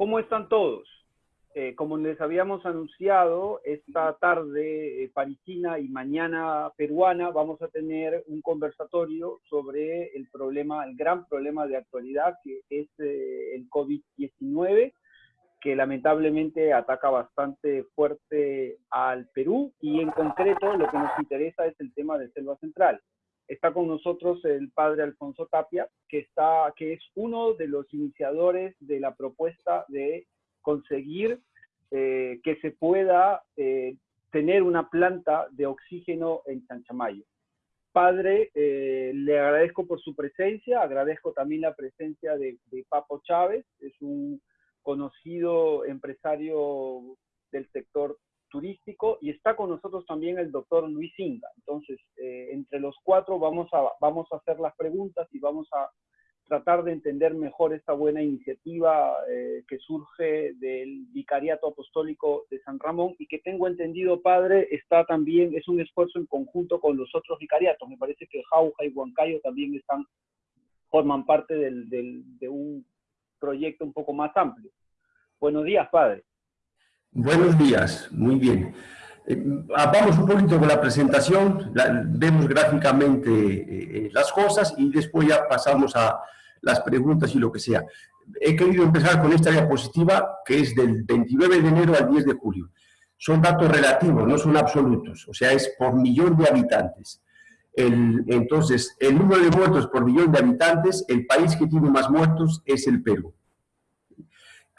¿Cómo están todos? Eh, como les habíamos anunciado, esta tarde eh, parisina y mañana peruana vamos a tener un conversatorio sobre el problema, el gran problema de actualidad que es eh, el COVID-19, que lamentablemente ataca bastante fuerte al Perú y en concreto lo que nos interesa es el tema de Selva Central. Está con nosotros el padre Alfonso Tapia, que, está, que es uno de los iniciadores de la propuesta de conseguir eh, que se pueda eh, tener una planta de oxígeno en Chanchamayo. Padre, eh, le agradezco por su presencia, agradezco también la presencia de, de Papo Chávez, es un conocido empresario del sector turístico y está con nosotros también el doctor Luis Inga. Entonces, eh, entre los cuatro vamos a, vamos a hacer las preguntas y vamos a tratar de entender mejor esta buena iniciativa eh, que surge del Vicariato Apostólico de San Ramón y que tengo entendido, padre, está también, es un esfuerzo en conjunto con los otros vicariatos. Me parece que Jauja y Huancayo también están, forman parte de un proyecto un poco más amplio. Buenos días, padre. Buenos días, muy bien. Eh, vamos un poquito con la presentación, vemos gráficamente eh, eh, las cosas y después ya pasamos a las preguntas y lo que sea. He querido empezar con esta diapositiva que es del 29 de enero al 10 de julio. Son datos relativos, no son absolutos, o sea, es por millón de habitantes. El, entonces, el número de muertos por millón de habitantes, el país que tiene más muertos es el Perú.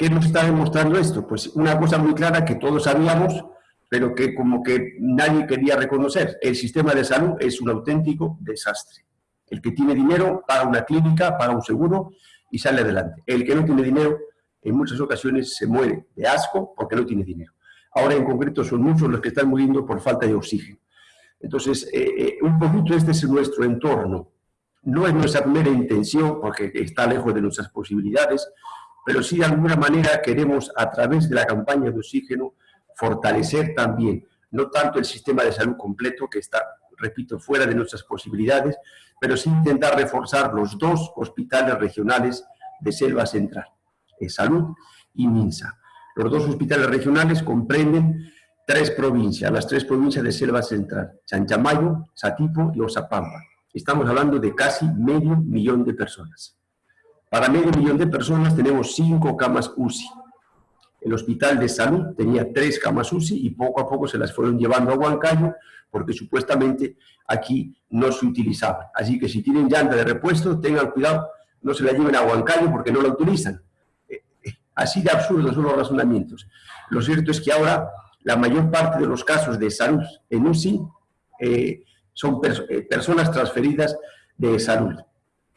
¿Qué nos está demostrando esto? Pues una cosa muy clara que todos sabíamos, pero que como que nadie quería reconocer. El sistema de salud es un auténtico desastre. El que tiene dinero paga una clínica, paga un seguro y sale adelante. El que no tiene dinero, en muchas ocasiones se muere de asco porque no tiene dinero. Ahora en concreto son muchos los que están muriendo por falta de oxígeno. Entonces, eh, eh, un poquito este es nuestro entorno. No es nuestra primera intención, porque está lejos de nuestras posibilidades, pero sí de alguna manera queremos a través de la campaña de oxígeno fortalecer también, no tanto el sistema de salud completo que está, repito, fuera de nuestras posibilidades, pero sí intentar reforzar los dos hospitales regionales de Selva Central, de Salud y Minsa. Los dos hospitales regionales comprenden tres provincias, las tres provincias de Selva Central, Chanchamayo, Satipo y Osapamba. Estamos hablando de casi medio millón de personas. Para medio millón de personas tenemos cinco camas UCI. El Hospital de Salud tenía tres camas UCI y poco a poco se las fueron llevando a Huancayo porque supuestamente aquí no se utilizaban. Así que si tienen llanta de repuesto, tengan cuidado, no se la lleven a Huancayo porque no la utilizan. Eh, eh, así de absurdos son los razonamientos. Lo cierto es que ahora la mayor parte de los casos de salud en UCI eh, son personas transferidas de salud.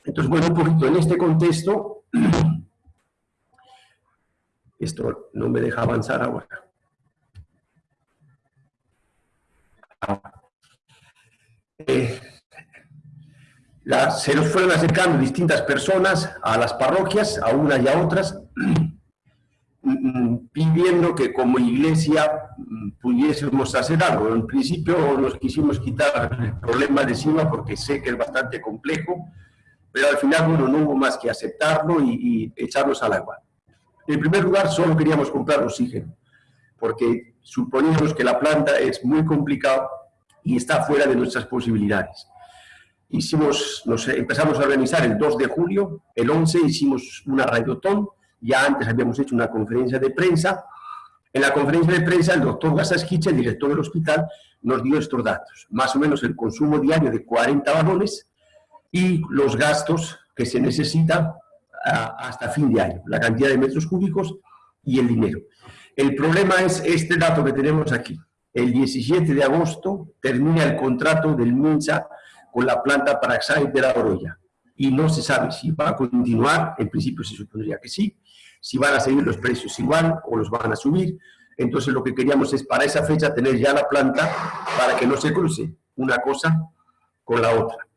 Entonces, bueno, un poquito en este contexto, esto no me deja avanzar ahora. Eh, se nos fueron acercando distintas personas a las parroquias, a unas y a otras, pidiendo que como iglesia mm, pudiésemos hacer algo. En principio nos quisimos quitar el problema de encima porque sé que es bastante complejo, pero al final, bueno, no hubo más que aceptarlo y, echarnos al agua. En primer lugar, solo queríamos comprar oxígeno, porque suponíamos que la planta es muy complicada y está fuera de nuestras posibilidades. Hicimos, nos empezamos a organizar el 2 de julio, el 11 hicimos una radiotón, ya antes habíamos hecho una conferencia de prensa. En la conferencia de prensa, el doctor Gasasquiche, el director del hospital, nos dio estos datos. Más o menos el consumo diario de 40 balones, y los gastos que se necesitan hasta fin de año, la cantidad de metros cúbicos y el dinero. El problema es este dato que tenemos aquí. El 17 de agosto termina el contrato del MINSA con la planta Paraxay de la Oroya y no se sabe si va a continuar, en principio se supondría que sí, si van a seguir los precios igual o los van a subir. Entonces lo que queríamos es para esa fecha tener ya la planta para que no se cruce una cosa con la otra.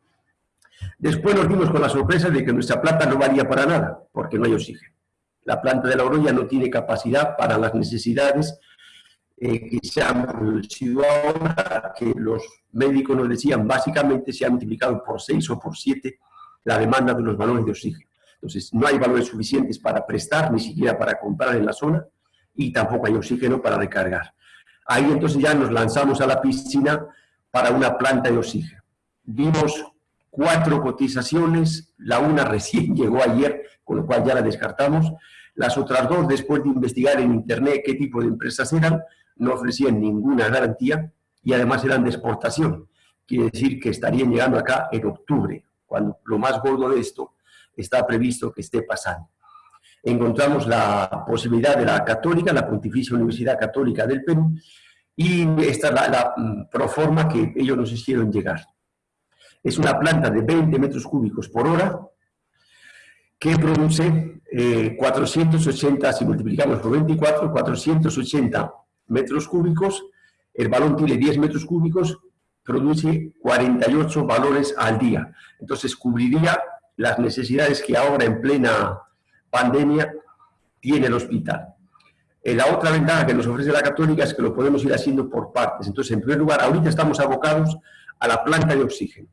Después nos dimos con la sorpresa de que nuestra planta no valía para nada, porque no hay oxígeno. La planta de la Oroya no tiene capacidad para las necesidades eh, que se han producido ahora, que los médicos nos decían, básicamente se ha multiplicado por 6 o por 7 la demanda de los balones de oxígeno. Entonces, no hay valores suficientes para prestar, ni siquiera para comprar en la zona, y tampoco hay oxígeno para recargar. Ahí entonces ya nos lanzamos a la piscina para una planta de oxígeno. Vimos cuatro cotizaciones, la una recién llegó ayer, con lo cual ya la descartamos. Las otras dos, después de investigar en internet qué tipo de empresas eran, no ofrecían ninguna garantía y además eran de exportación. Quiere decir que estarían llegando acá en octubre, cuando lo más gordo de esto está previsto que esté pasando. Encontramos la posibilidad de la Católica, la Pontificia Universidad Católica del Perú, y esta es la, mm, proforma que ellos nos hicieron llegar. Es una planta de 20 metros cúbicos por hora que produce 480, eh, si multiplicamos por 24, 480 metros cúbicos, el balón tiene 10 metros cúbicos, produce 48 valores al día. Entonces cubriría las necesidades que ahora en plena pandemia tiene el hospital. Eh, la otra ventaja que nos ofrece la Católica es que lo podemos ir haciendo por partes. Entonces, en primer lugar, ahorita estamos abocados a la planta de oxígeno.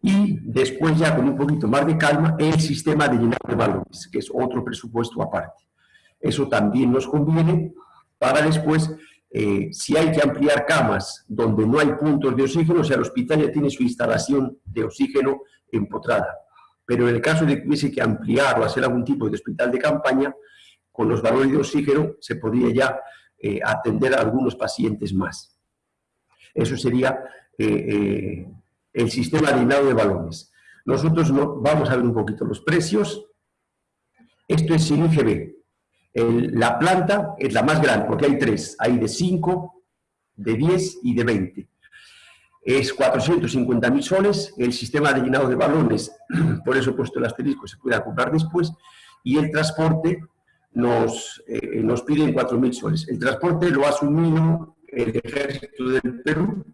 Y después ya con un poquito más de calma, el sistema de llenado de balones, que es otro presupuesto aparte. Eso también nos conviene para después, eh, si hay que ampliar camas donde no hay puntos de oxígeno, o sea, el hospital ya tiene su instalación de oxígeno empotrada. Pero en el caso de que hubiese que ampliar o hacer algún tipo de hospital de campaña, con los valores de oxígeno se podría ya eh, atender a algunos pacientes más. Eso sería eh, el sistema de balones. Nosotros no, vamos a ver un poquito los precios. Esto es sin IGB la planta es la más grande, porque hay tres. Hay de 5, de 10 y de 20. Es 450 mil soles. El sistema de llenado de balones, por eso he puesto el asterisco, se puede comprar después. Y el transporte nos, eh, nos piden 4 mil soles. El transporte lo ha asumido el ejército del Perú.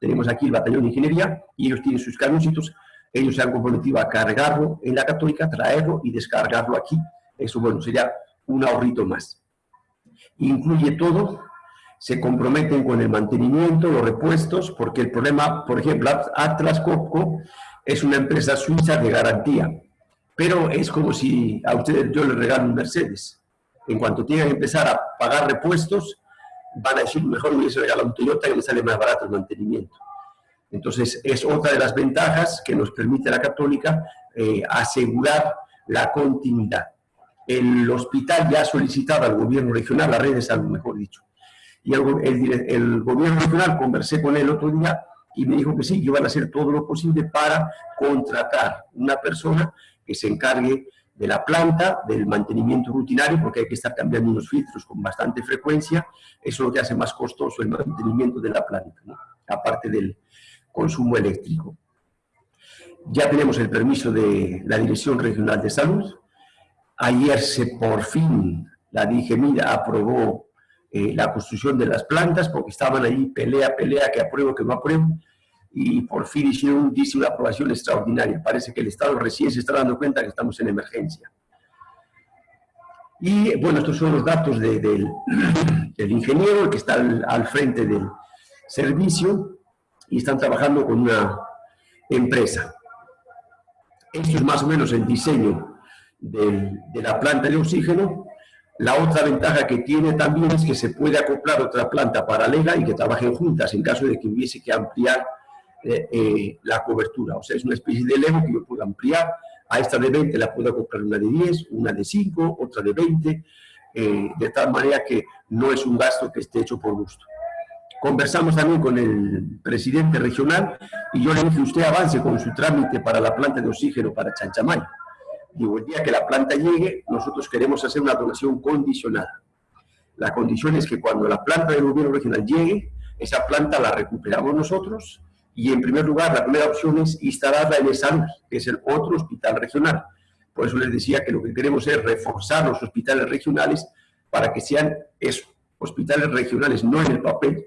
Tenemos aquí el batallón de ingeniería y ellos tienen sus camioncitos. Ellos se han comprometido a cargarlo en la Católica, traerlo y descargarlo aquí. Eso, bueno, sería un ahorrito más. Incluye todo, se comprometen con el mantenimiento, los repuestos, porque el problema, por ejemplo, Atlas Copco es una empresa suiza de garantía, pero es como si a ustedes yo les regalo un Mercedes. En cuanto tienen que empezar a pagar repuestos, van a decir, mejor me hubiese regalado un Toyota que me sale más barato el mantenimiento. Entonces, es otra de las ventajas que nos permite la Católica eh, asegurar la continuidad el hospital ya ha solicitado al gobierno regional, la red de salud, mejor dicho. Y el, gobierno regional, conversé con él el otro día y me dijo que sí, que van a hacer todo lo posible para contratar una persona que se encargue de la planta, del mantenimiento rutinario, porque hay que estar cambiando unos filtros con bastante frecuencia, eso es lo que hace más costoso el mantenimiento de la planta, aparte del consumo eléctrico. Ya tenemos el permiso de la Dirección Regional de Salud, Ayer se por fin la DIGEMIDA aprobó eh, la construcción de las plantas porque estaban ahí pelea, pelea, que apruebo, que no apruebo, y por fin hicieron, dice, una aprobación extraordinaria. Parece que el Estado recién se está dando cuenta que estamos en emergencia. Y bueno, estos son los datos del, ingeniero, que está al, frente del servicio, y están trabajando con una empresa. Esto es más o menos el diseño de la planta de oxígeno. La otra ventaja que tiene también es que se puede acoplar otra planta paralela y que trabajen juntas en caso de que hubiese que ampliar eh, eh, la cobertura. O sea, es una especie de Lego que yo puedo ampliar. A esta de 20 la puedo acoplar una de 10, una de 5, otra de 20, eh, de tal manera que no es un gasto que esté hecho por gusto. Conversamos también con el presidente regional y yo le dije, usted avance con su trámite para la planta de oxígeno para Chanchamay Digo, el día que la planta llegue, nosotros queremos hacer una donación condicionada. La condición es que cuando la planta del gobierno regional llegue, esa planta la recuperamos nosotros y en primer lugar la primera opción es instalarla en salud, que es el otro hospital regional. Por eso les decía que lo que queremos es reforzar los hospitales regionales para que sean eso, hospitales regionales, no en el papel,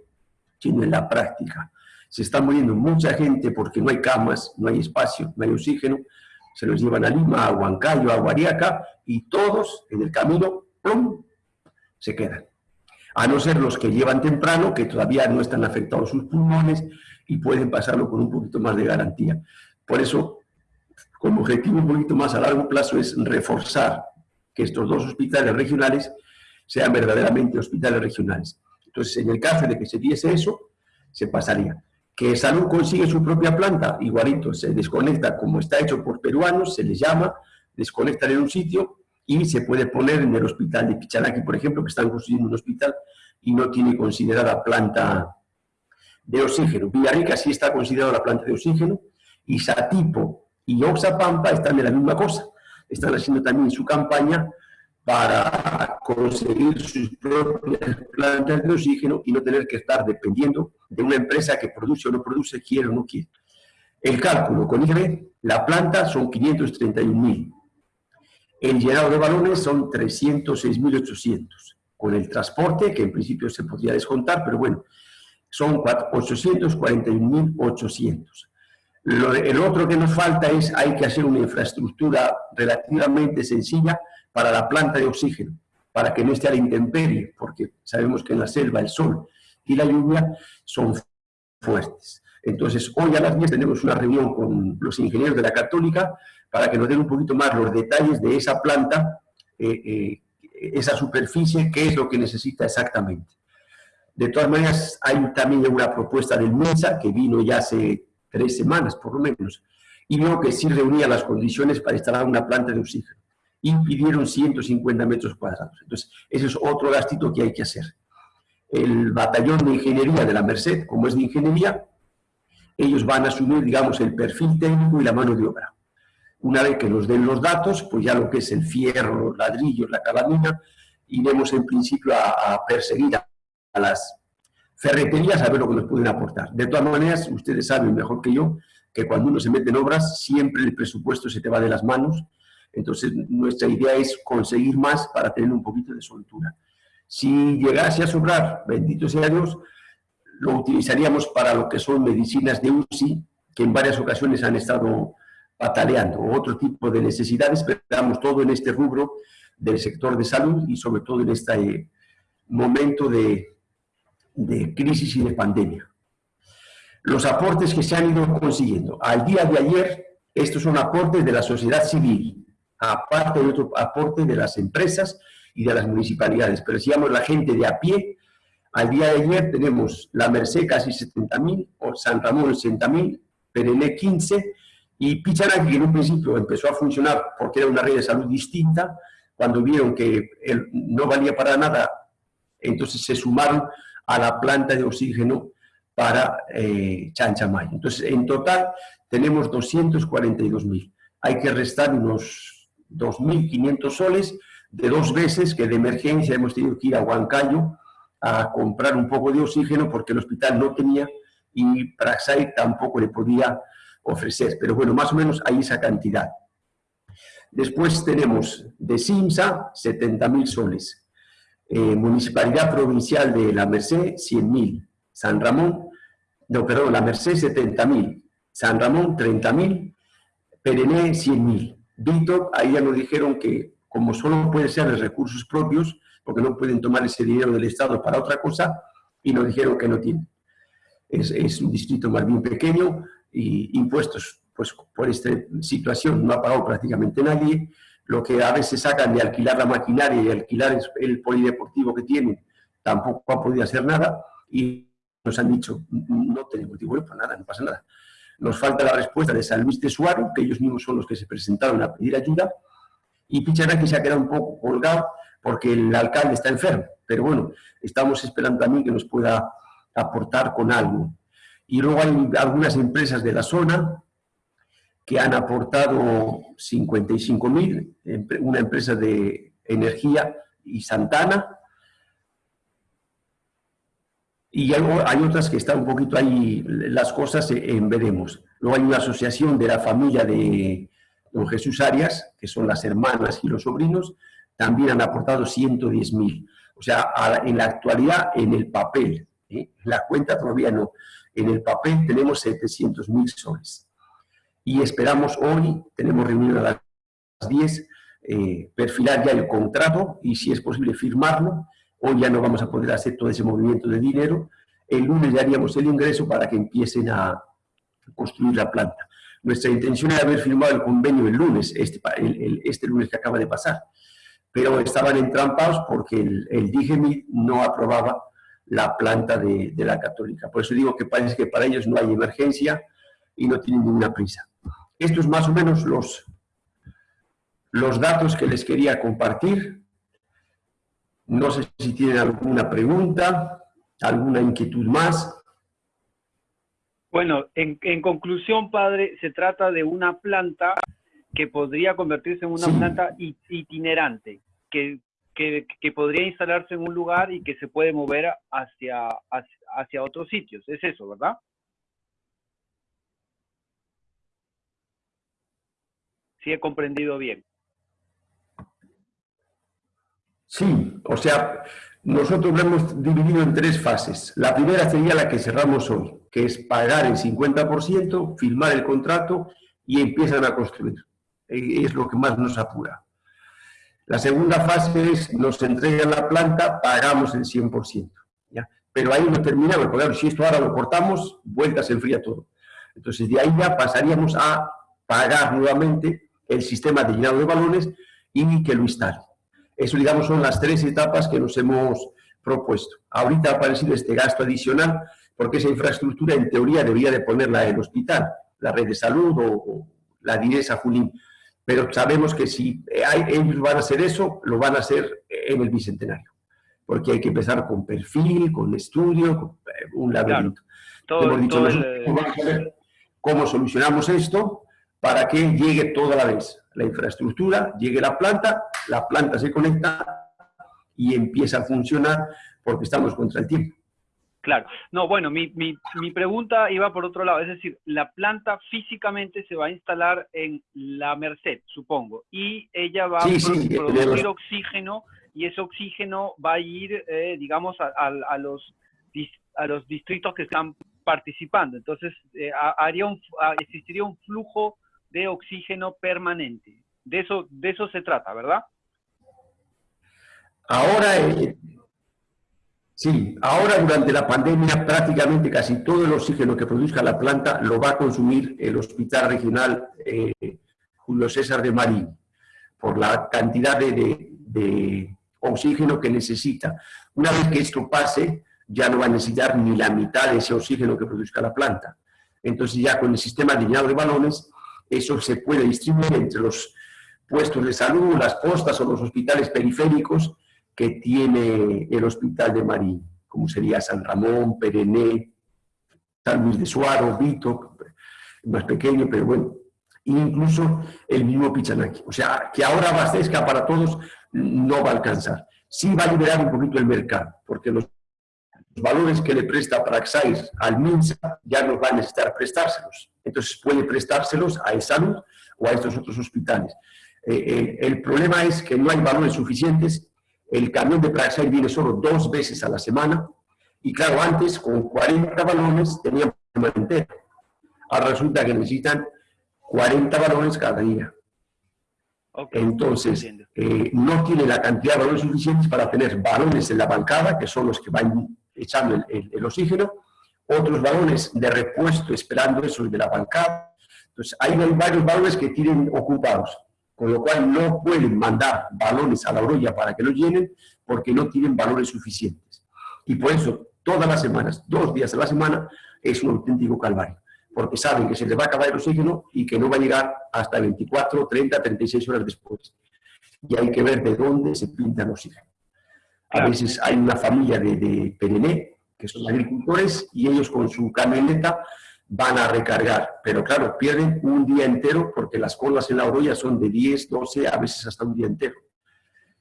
sino en la práctica. Se está muriendo mucha gente porque no hay camas, no hay espacio, no hay oxígeno, se los llevan a Lima, a Huancayo, a Guariaca, y todos en el camino, ¡plum!, se quedan. A no ser los que llevan temprano, que todavía no están afectados sus pulmones y pueden pasarlo con un poquito más de garantía. Por eso como objetivo un poquito más a largo plazo es reforzar que estos dos hospitales regionales sean verdaderamente hospitales regionales. Entonces, en el caso de que se diese eso, se pasaría. Que Salud consigue su propia planta, igualito, se desconecta como está hecho por peruanos, se les llama, desconectan en un sitio y se puede poner en el hospital de Pichanaki, por ejemplo, que están construyendo un hospital y no tiene considerada planta de oxígeno. Villarrica sí está considerada la planta de oxígeno y Satipo y Oxapampa están de la misma cosa. Están haciendo también su campaña para conseguir sus propias plantas de oxígeno y no tener que estar dependiendo de una empresa que produce o no produce, quiere o no quiere. El cálculo con IGB, la planta son 531.000. El llenado de balones son 306.800. Con el transporte, que en principio se podría descontar, pero bueno, son 841.800 el otro que nos falta es, hay que hacer una infraestructura relativamente sencilla para la planta de oxígeno, para que no esté a la intemperie, porque sabemos que en la selva el sol y la lluvia son fuertes. Entonces, hoy a las 10 tenemos una reunión con los ingenieros de la Católica para que nos den un poquito más los detalles de esa planta, eh, eh, esa superficie, qué es lo que necesita exactamente. De todas maneras, hay también una propuesta del MINSA, que vino ya hace tres semanas por lo menos, y vio que sí reunía las condiciones para instalar una planta de oxígeno. Y pidieron 150 metros cuadrados. Entonces, ese es otro gastito que hay que hacer. El batallón de ingeniería de la Merced, como es de ingeniería, ellos van a asumir, digamos, el perfil técnico y la mano de obra. Una vez que nos den los datos, pues ya lo que es el fierro, los ladrillos, la calamina, iremos en principio a, a perseguir a, a las ferreterías a ver lo que nos pueden aportar. De todas maneras, ustedes saben mejor que yo que cuando uno se mete en obras, siempre el presupuesto se te va de las manos. Entonces, nuestra idea es conseguir más para tener un poquito de soltura. Si llegase a sobrar, bendito sea Dios, lo utilizaríamos para lo que son medicinas de UCI, que en varias ocasiones han estado pataleando, otro tipo de necesidades, pero damos todo en este rubro del sector de salud y sobre todo en este momento de, de crisis y de pandemia. Los aportes que se han ido consiguiendo. Al día de ayer, estos son aportes de la sociedad civil, aparte de otro aporte de las empresas y de las municipalidades. Pero llamamos la gente de a pie, al día de ayer tenemos la Merced casi 70.000, o San Ramón 60.000, Perené 15, y Pichanaki, que en un principio empezó a funcionar porque era una red de salud distinta, cuando vieron que no valía para nada, entonces se sumaron a la planta de oxígeno para eh, Chanchamayo. Entonces, en total tenemos 242.000. Hay que restar unos 2.500 soles de dos veces que de emergencia hemos tenido que ir a Huancayo a comprar un poco de oxígeno porque el hospital no tenía y Praxair tampoco le podía ofrecer. Pero bueno, más o menos hay esa cantidad. Después tenemos de SIMSA 70.000 soles. Eh, Municipalidad Provincial de La Merced, 100.000. San Ramón, no, perdón, La Merced, 70.000. San Ramón, 30.000. Perené, 100.000. Vito, ahí ya nos dijeron que como solo puede ser de recursos propios, porque no pueden tomar ese dinero del Estado para otra cosa, y nos dijeron que no tienen. Es, es un distrito más bien pequeño y impuestos, pues por esta situación no ha pagado prácticamente nadie, lo que a veces sacan de alquilar la maquinaria y alquilar el polideportivo que tienen, tampoco ha podido hacer nada y nos han dicho, no tenemos dinero para nada, no pasa nada. Nos falta la respuesta de San Luis de Suárez, que ellos mismos son los que se presentaron a pedir ayuda, y Pichanaki se ha quedado un poco colgado porque el alcalde está enfermo, pero bueno, estamos esperando también que nos pueda aportar con algo. Y luego hay algunas empresas de la zona que han aportado 55.000, una empresa de energía y Santana, y hay, otras que están un poquito ahí, las cosas en veremos. Luego hay una asociación de la familia de don Jesús Arias, que son las hermanas y los sobrinos, también han aportado 110.000. O sea, en la actualidad, en el papel, ¿eh? la cuenta todavía no, en el papel tenemos 700.000 soles y esperamos hoy, tenemos reunión a las 10, eh, perfilar ya el contrato y si es posible firmarlo. Hoy ya no vamos a poder hacer todo ese movimiento de dinero. El lunes ya haríamos el ingreso para que empiecen a construir la planta. Nuestra intención era haber firmado el convenio el lunes, este, este lunes que acaba de pasar, pero estaban entrampados porque el, el no aprobaba la planta de, la católica. Por eso digo que parece que para ellos no hay emergencia y no tienen ninguna prisa. Estos más o menos los, los datos que les quería compartir. No sé si tienen alguna pregunta, alguna inquietud más. Bueno, en, conclusión, padre, se trata de una planta que podría convertirse en una planta itinerante, que, podría instalarse en un lugar y que se puede mover hacia, hacia, otros sitios. Es eso, ¿verdad? Sí he comprendido bien. Sí, o sea, nosotros lo hemos dividido en tres fases. La primera sería la que cerramos hoy, que es pagar el 50%, firmar el contrato y empiezan a construir. E, es lo que más nos apura. La segunda fase es, nos entregan la planta, pagamos el 100%. ¿ya? Pero ahí no terminamos, porque si esto ahora lo cortamos, vuelta se enfría todo. Entonces, de ahí ya pasaríamos a pagar nuevamente el sistema de llenado de balones y que lo instale. Eso, digamos, son las tres etapas que nos hemos propuesto. Ahorita ha aparecido este gasto adicional porque esa infraestructura, en teoría, debería de ponerla el hospital, la red de salud o, la DINESA Junín. Pero sabemos que si hay, ellos van a hacer eso, lo van a hacer en el Bicentenario. Porque hay que empezar con perfil, con estudio, con eh, un laberinto. Todo, dicho, cómo solucionamos esto para que llegue toda la vez la infraestructura, llegue la planta, la planta se conecta y empieza a funcionar porque estamos contra el tiempo. Claro. No, bueno, mi, mi, mi, pregunta iba por otro lado, es decir, la planta físicamente se va a instalar en la Merced, supongo, y ella va a producir oxígeno y ese oxígeno va a ir, eh, digamos, a, a, los, a los distritos que están participando. Entonces, eh, haría un, existiría un flujo de oxígeno permanente. De eso, de eso se trata, ¿verdad? Ahora, eh, sí, ahora durante la pandemia prácticamente casi todo el oxígeno que produzca la planta lo va a consumir el Hospital Regional eh, Julio César de Marín, por la cantidad de, de oxígeno que necesita. Una vez que esto pase, ya no va a necesitar ni la mitad de ese oxígeno que produzca la planta. Entonces ya con el sistema de llenado de balones eso se puede distribuir entre los puestos de salud, las postas o los hospitales periféricos que tiene el Hospital de Marín, como sería San Ramón, Perené, San Luis de Suaro, Vito, más pequeño, pero bueno, incluso el mismo Pichanaki. O sea, que ahora abastezca para todos no va a alcanzar. Sí va a liberar un poquito el mercado, porque los valores que le presta Praxair al MINSA ya no va a necesitar prestárselos. Entonces puede prestárselos a salud o a estos otros hospitales. Eh, eh, el problema es que no hay valores suficientes. El camión de Praxair viene solo dos veces a la semana. Y claro, antes con 40 balones tenían semana entera. Ahora resulta que necesitan 40 balones cada día. Entonces, eh, no tiene la cantidad de balones suficientes para tener balones en la bancada, que son los que van echando el, oxígeno, otros balones de repuesto esperando eso de la bancada. Entonces, hay varios balones que tienen ocupados, con lo cual no pueden mandar balones a la orilla para que lo llenen, porque no tienen valores suficientes. Y por eso, todas las semanas, dos días a la semana, es un auténtico calvario, porque saben que se les va a acabar el oxígeno y que no va a llegar hasta 24, 30, 36 horas después. Y hay que ver de dónde se pinta el oxígeno. A veces hay una familia de, de Perené, que son agricultores, y ellos con su camioneta van a recargar. Pero claro, pierden un día entero porque las colas en la orilla son de 10, 12, a veces hasta un día entero.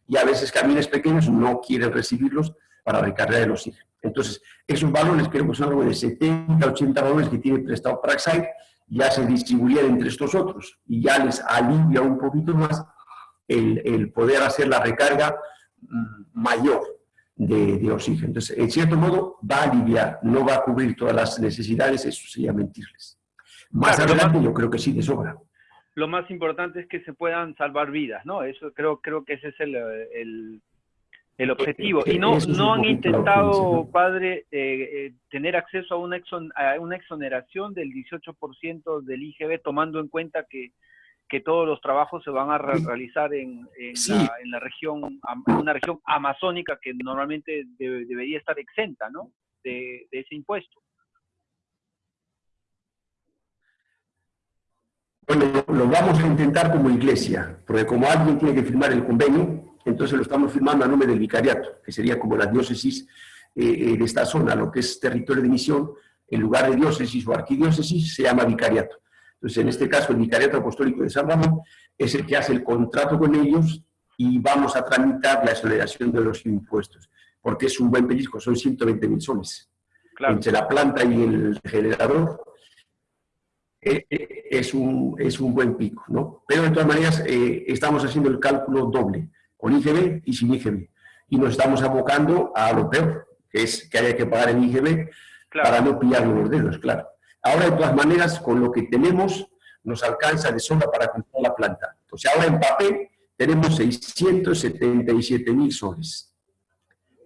Y a veces camiones pequeños no quieren recibirlos para recargar el oxígeno. Entonces, esos balones, creo que son algo de 70, 80 balones que tiene prestado Praxair, ya se distribuirían entre estos otros y ya les alivia un poquito más el, el poder hacer la recarga mayor de, oxígeno. Entonces, en cierto modo, va a aliviar, no va a cubrir todas las necesidades, eso sería mentirles. Más adelante yo creo que sí, de sobra. Lo más importante es que se puedan salvar vidas, ¿no? Eso creo, creo que ese es el, el objetivo. Y no, no han intentado, padre, eh, eh, tener acceso a una, a una exoneración del 18% del IGB, tomando en cuenta que, que todos los trabajos se van a realizar en, en, la, en, la, región, en una región amazónica que normalmente debería estar exenta, ¿no? De, de ese impuesto. Bueno, lo vamos a intentar como iglesia, porque como alguien tiene que firmar el convenio, entonces lo estamos firmando a nombre del vicariato, que sería como la diócesis eh, de esta zona, lo que es territorio de misión, en lugar de diócesis o arquidiócesis, se llama vicariato. Entonces, en este caso, el vicariato apostólico de San Ramón es el que hace el contrato con ellos y vamos a tramitar la aceleración de los impuestos, porque es un buen pellizco, son 120 mil soles. Entre la planta y el generador, eh, eh, es, un, es un buen pico, ¿no? Pero de todas maneras, estamos haciendo el cálculo doble con IGB y sin IGB. Y nos estamos abocando a lo peor, que es que haya que pagar el IGB para no pillar los dedos, claro. Ahora, de todas maneras, con lo que tenemos, nos alcanza de sobra para comprar la planta. Entonces, ahora en papel tenemos 677 mil soles.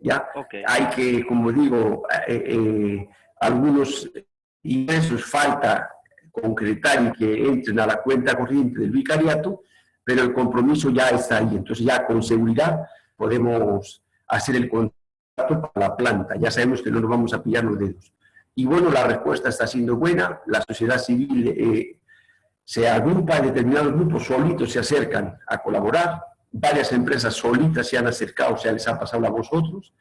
¿Ya? Hay que, como digo, eh, eh, algunos ingresos falta concretar y que entren a la cuenta corriente del vicariato, pero el compromiso ya está ahí. Entonces ya con seguridad podemos hacer el contrato para la planta. Ya sabemos que no nos vamos a pillar los dedos. Y bueno, la respuesta está siendo buena. La sociedad civil eh, se agrupa en determinados grupos, solitos se acercan a colaborar. Varias empresas solitas se han acercado, o sea, les ha pasado a vosotros,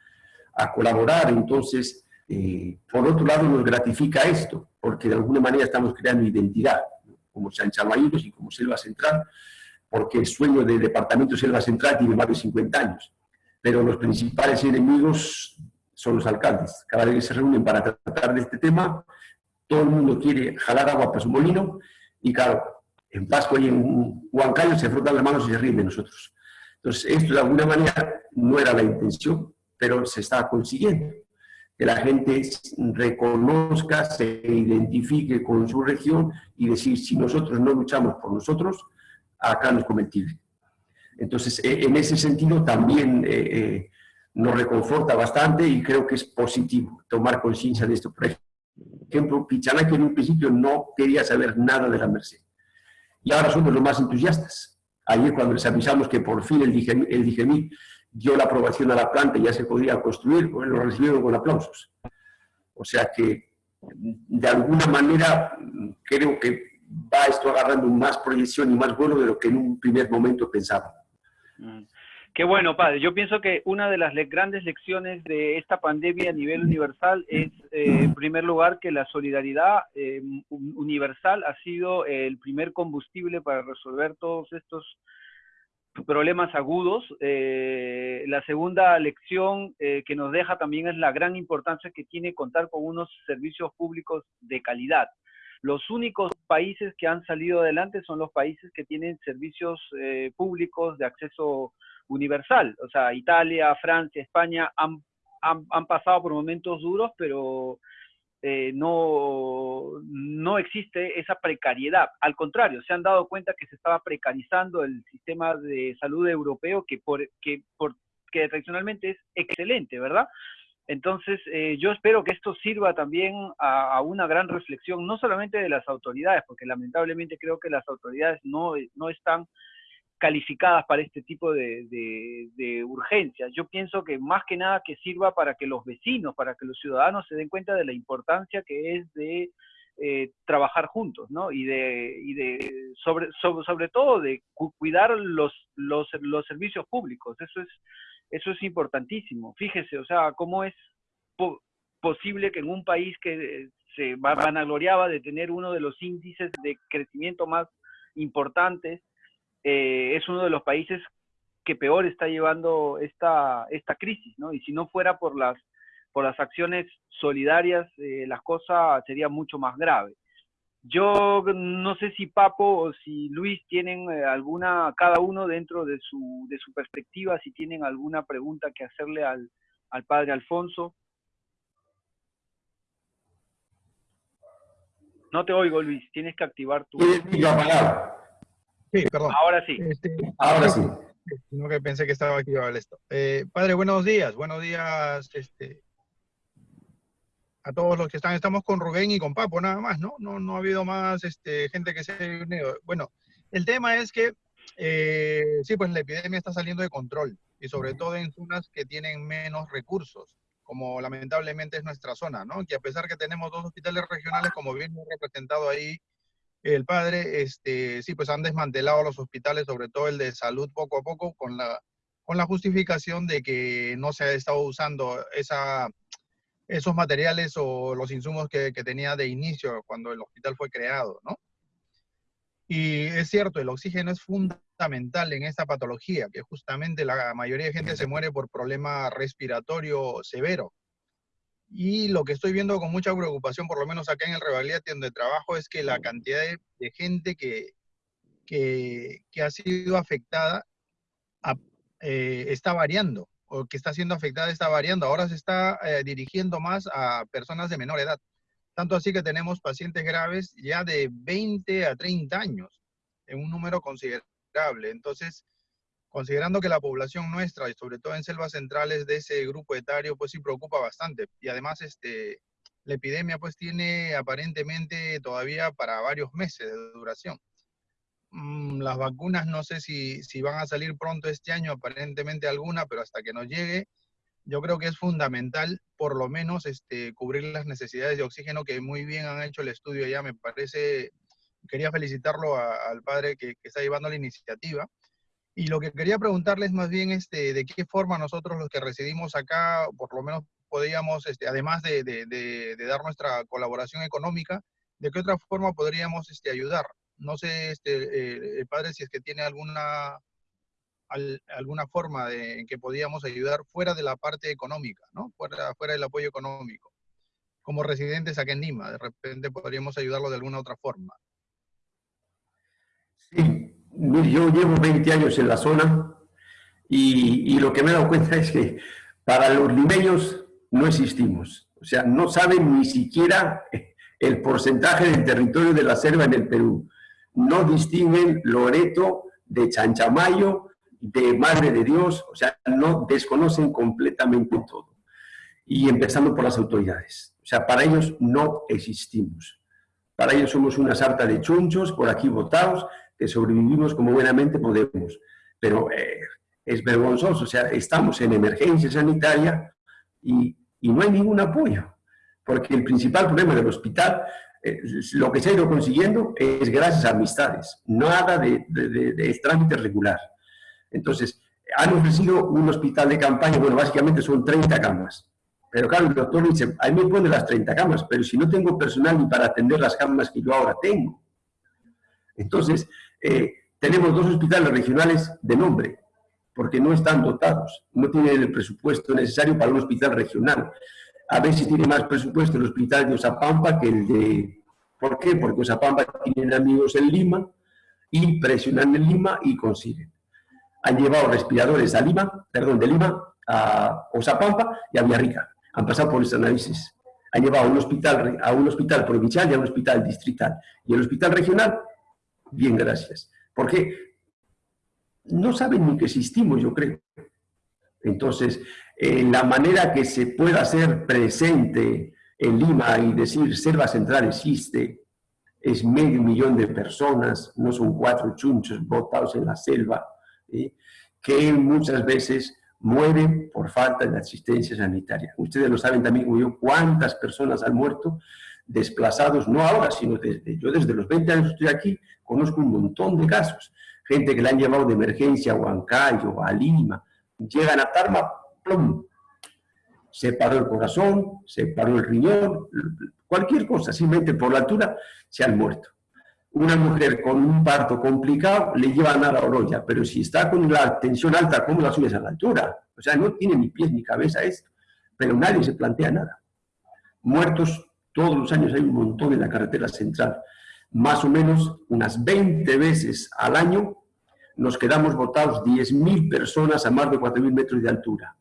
a colaborar. Entonces, eh, por otro lado, nos gratifica esto, porque de alguna manera estamos creando identidad, como San Chamaínos y como Selva Central, porque el sueño del Departamento Selva Central tiene más de 50 años, pero los principales enemigos son los alcaldes. Cada vez que se reúnen para tratar de este tema, todo el mundo quiere jalar agua para su molino, y claro, en Pascua y en Huancayo se frotan las manos y se ríen de nosotros. Entonces, esto de alguna manera no era la intención, pero se está consiguiendo. Que la gente reconozca, se identifique con su región y decir, si nosotros no luchamos por nosotros, acá no es cometible. Entonces, e, en ese sentido también eh, eh, nos reconforta bastante y creo que es positivo tomar conciencia de esto. Por ejemplo, Pichana que en un principio no quería saber nada de la Merced. Y ahora somos los más entusiastas. Ayer cuando les avisamos que por fin el DIGEMI, dio la aprobación a la planta y ya se podía construir, pues lo recibieron con aplausos. O sea que, de alguna manera, creo que va esto agarrando más proyección y más vuelo de lo que en un primer momento pensaba. Mm. Qué bueno, padre. Yo pienso que una de las grandes lecciones de esta pandemia a nivel universal es, eh, en primer lugar, que la solidaridad eh, universal ha sido el primer combustible para resolver todos estos problemas agudos. Eh, la segunda lección que nos deja también es la gran importancia que tiene contar con unos servicios públicos de calidad. Los únicos países que han salido adelante son los países que tienen servicios públicos de acceso universal. O sea, Italia, Francia, España han, han, pasado por momentos duros, pero eh, no, no existe esa precariedad. Al contrario, se han dado cuenta que se estaba precarizando el sistema de salud europeo, que, por, que, por, que tradicionalmente es excelente, ¿verdad? Entonces, eh, yo espero que esto sirva también a, una gran reflexión, no solamente de las autoridades, porque lamentablemente creo que las autoridades no, no están calificadas para este tipo de, de, urgencias. Yo pienso que más que nada que sirva para que los vecinos, para que los ciudadanos se den cuenta de la importancia que es de eh, trabajar juntos, ¿no? Y de, y de sobre, sobre, todo de cuidar los, los, los servicios públicos. Eso es eso es importantísimo. Fíjese, o sea, cómo es posible que en un país que se vanagloriaba de tener uno de los índices de crecimiento más importantes, eh, es uno de los países que peor está llevando esta, esta crisis, ¿no? Y si no fuera por las, por las acciones solidarias, eh, las cosas serían mucho más graves. Yo no sé si Papo o si Luis tienen eh, alguna, cada uno dentro de su, de su perspectiva, si tienen alguna pregunta que hacerle al, al padre Alfonso. No te oigo, Luis, tienes que activar tu... Sí, perdón. Ahora sí. Este, Ahora sí. sino que pensé que estaba aquí esto. Eh, padre, buenos días, buenos días este, a todos los que están. Estamos con Rubén y con Papo, nada más, ¿no? No, no ha habido más este, gente que se ha unido. Bueno, el tema es que, eh, sí, pues la epidemia está saliendo de control y sobre todo en zonas que tienen menos recursos, como lamentablemente es nuestra zona, ¿no? Que a pesar que tenemos dos hospitales regionales, como bien representado ahí el padre, este, sí, pues han desmantelado los hospitales, sobre todo el de salud, poco a poco, con la, con la justificación de que no se ha estado usando esa, esos materiales o los insumos que, que tenía de inicio cuando el hospital fue creado, ¿no? Y es cierto, el oxígeno es fundamental en esta patología, que justamente la mayoría de gente se muere por problema respiratorio severo. Y lo que estoy viendo con mucha preocupación, por lo menos acá en el Revaliate donde trabajo, es que la cantidad de, gente que, que, ha sido afectada eh, está variando, o que está siendo afectada está variando. Ahora se está eh, dirigiendo más a personas de menor edad. Tanto así que tenemos pacientes graves ya de 20 a 30 años, en un número considerable. Entonces, considerando que la población nuestra, y sobre todo en selvas centrales de ese grupo etario, pues sí preocupa bastante. Y además, este, la epidemia pues tiene aparentemente todavía para varios meses de duración. Mm, las vacunas no sé si, si van a salir pronto este año, aparentemente alguna, pero hasta que nos llegue, yo creo que es fundamental por lo menos este, cubrir las necesidades de oxígeno que muy bien han hecho el estudio ya, me parece, quería felicitarlo al padre que, que está llevando la iniciativa y lo que quería preguntarles más bien este, de qué forma nosotros los que residimos acá, por lo menos podríamos, este, además de, dar nuestra colaboración económica, de qué otra forma podríamos este, ayudar. No sé, este, eh, padre, si es que tiene alguna, alguna forma de, en que podríamos ayudar fuera de la parte económica, ¿no? Fuera, fuera del apoyo económico. Como residentes aquí en Lima, de repente podríamos ayudarlo de alguna otra forma. Sí, yo llevo 20 años en la zona y, lo que me he dado cuenta es que para los limeños no existimos. O sea, no saben ni siquiera el porcentaje del territorio de la selva en el Perú. No distinguen Loreto de Chanchamayo, de Madre de Dios, o sea, no desconocen completamente todo. Y empezando por las autoridades. O sea, para ellos no existimos. Para ellos somos una sarta de chunchos por aquí votados que sobrevivimos como buenamente podemos. Pero eh, es vergonzoso, o sea, estamos en emergencia sanitaria y, y, no hay ningún apoyo, porque el principal problema del hospital, eh, lo que se ha ido consiguiendo es gracias a amistades, nada de, de, de, trámite regular. Entonces, han ofrecido un hospital de campaña, bueno, básicamente son 30 camas, pero claro, el doctor dice, a mí me pone las 30 camas, pero si no tengo personal ni para atender las camas que yo ahora tengo. Entonces, eh, tenemos dos hospitales regionales de nombre, porque no están dotados, no tienen el presupuesto necesario para un hospital regional. A veces tiene más presupuesto el hospital de Osapampa que el de... ¿Por qué? Porque Osapampa tienen amigos en Lima y presionan en Lima y consiguen. Han llevado respiradores a Lima, perdón, de Lima a Osapampa y a Villarrica. Han pasado por nuestras narices. Han llevado a un hospital, a un hospital provincial y a un hospital distrital. Y el hospital regional Bien, gracias. Porque no saben ni que existimos, yo creo. Entonces, en la manera que se pueda hacer presente en Lima y decir Selva Central existe, es medio millón de personas, no son cuatro chunchos botados en la selva, que muchas veces mueren por falta de asistencia sanitaria. Ustedes lo saben también como yo, cuántas personas han muerto desplazados, no ahora, sino desde, yo desde los 20 años estoy aquí, conozco un montón de casos, gente que le han llevado de emergencia a Huancayo, a Lima, llegan a Tarma, plum, se paró el corazón, se paró el riñón, cualquier cosa, simplemente por la altura se han muerto. Una mujer con un parto complicado le llevan a la orolla, pero si está con la tensión alta, ¿cómo la subes a la altura? O sea, no tiene ni pies ni cabeza esto, pero nadie se plantea nada. Muertos todos los años hay un montón en la carretera central. Más o menos unas 20 veces al año nos quedamos botados 10.000 personas a más de 4.000 metros de altura.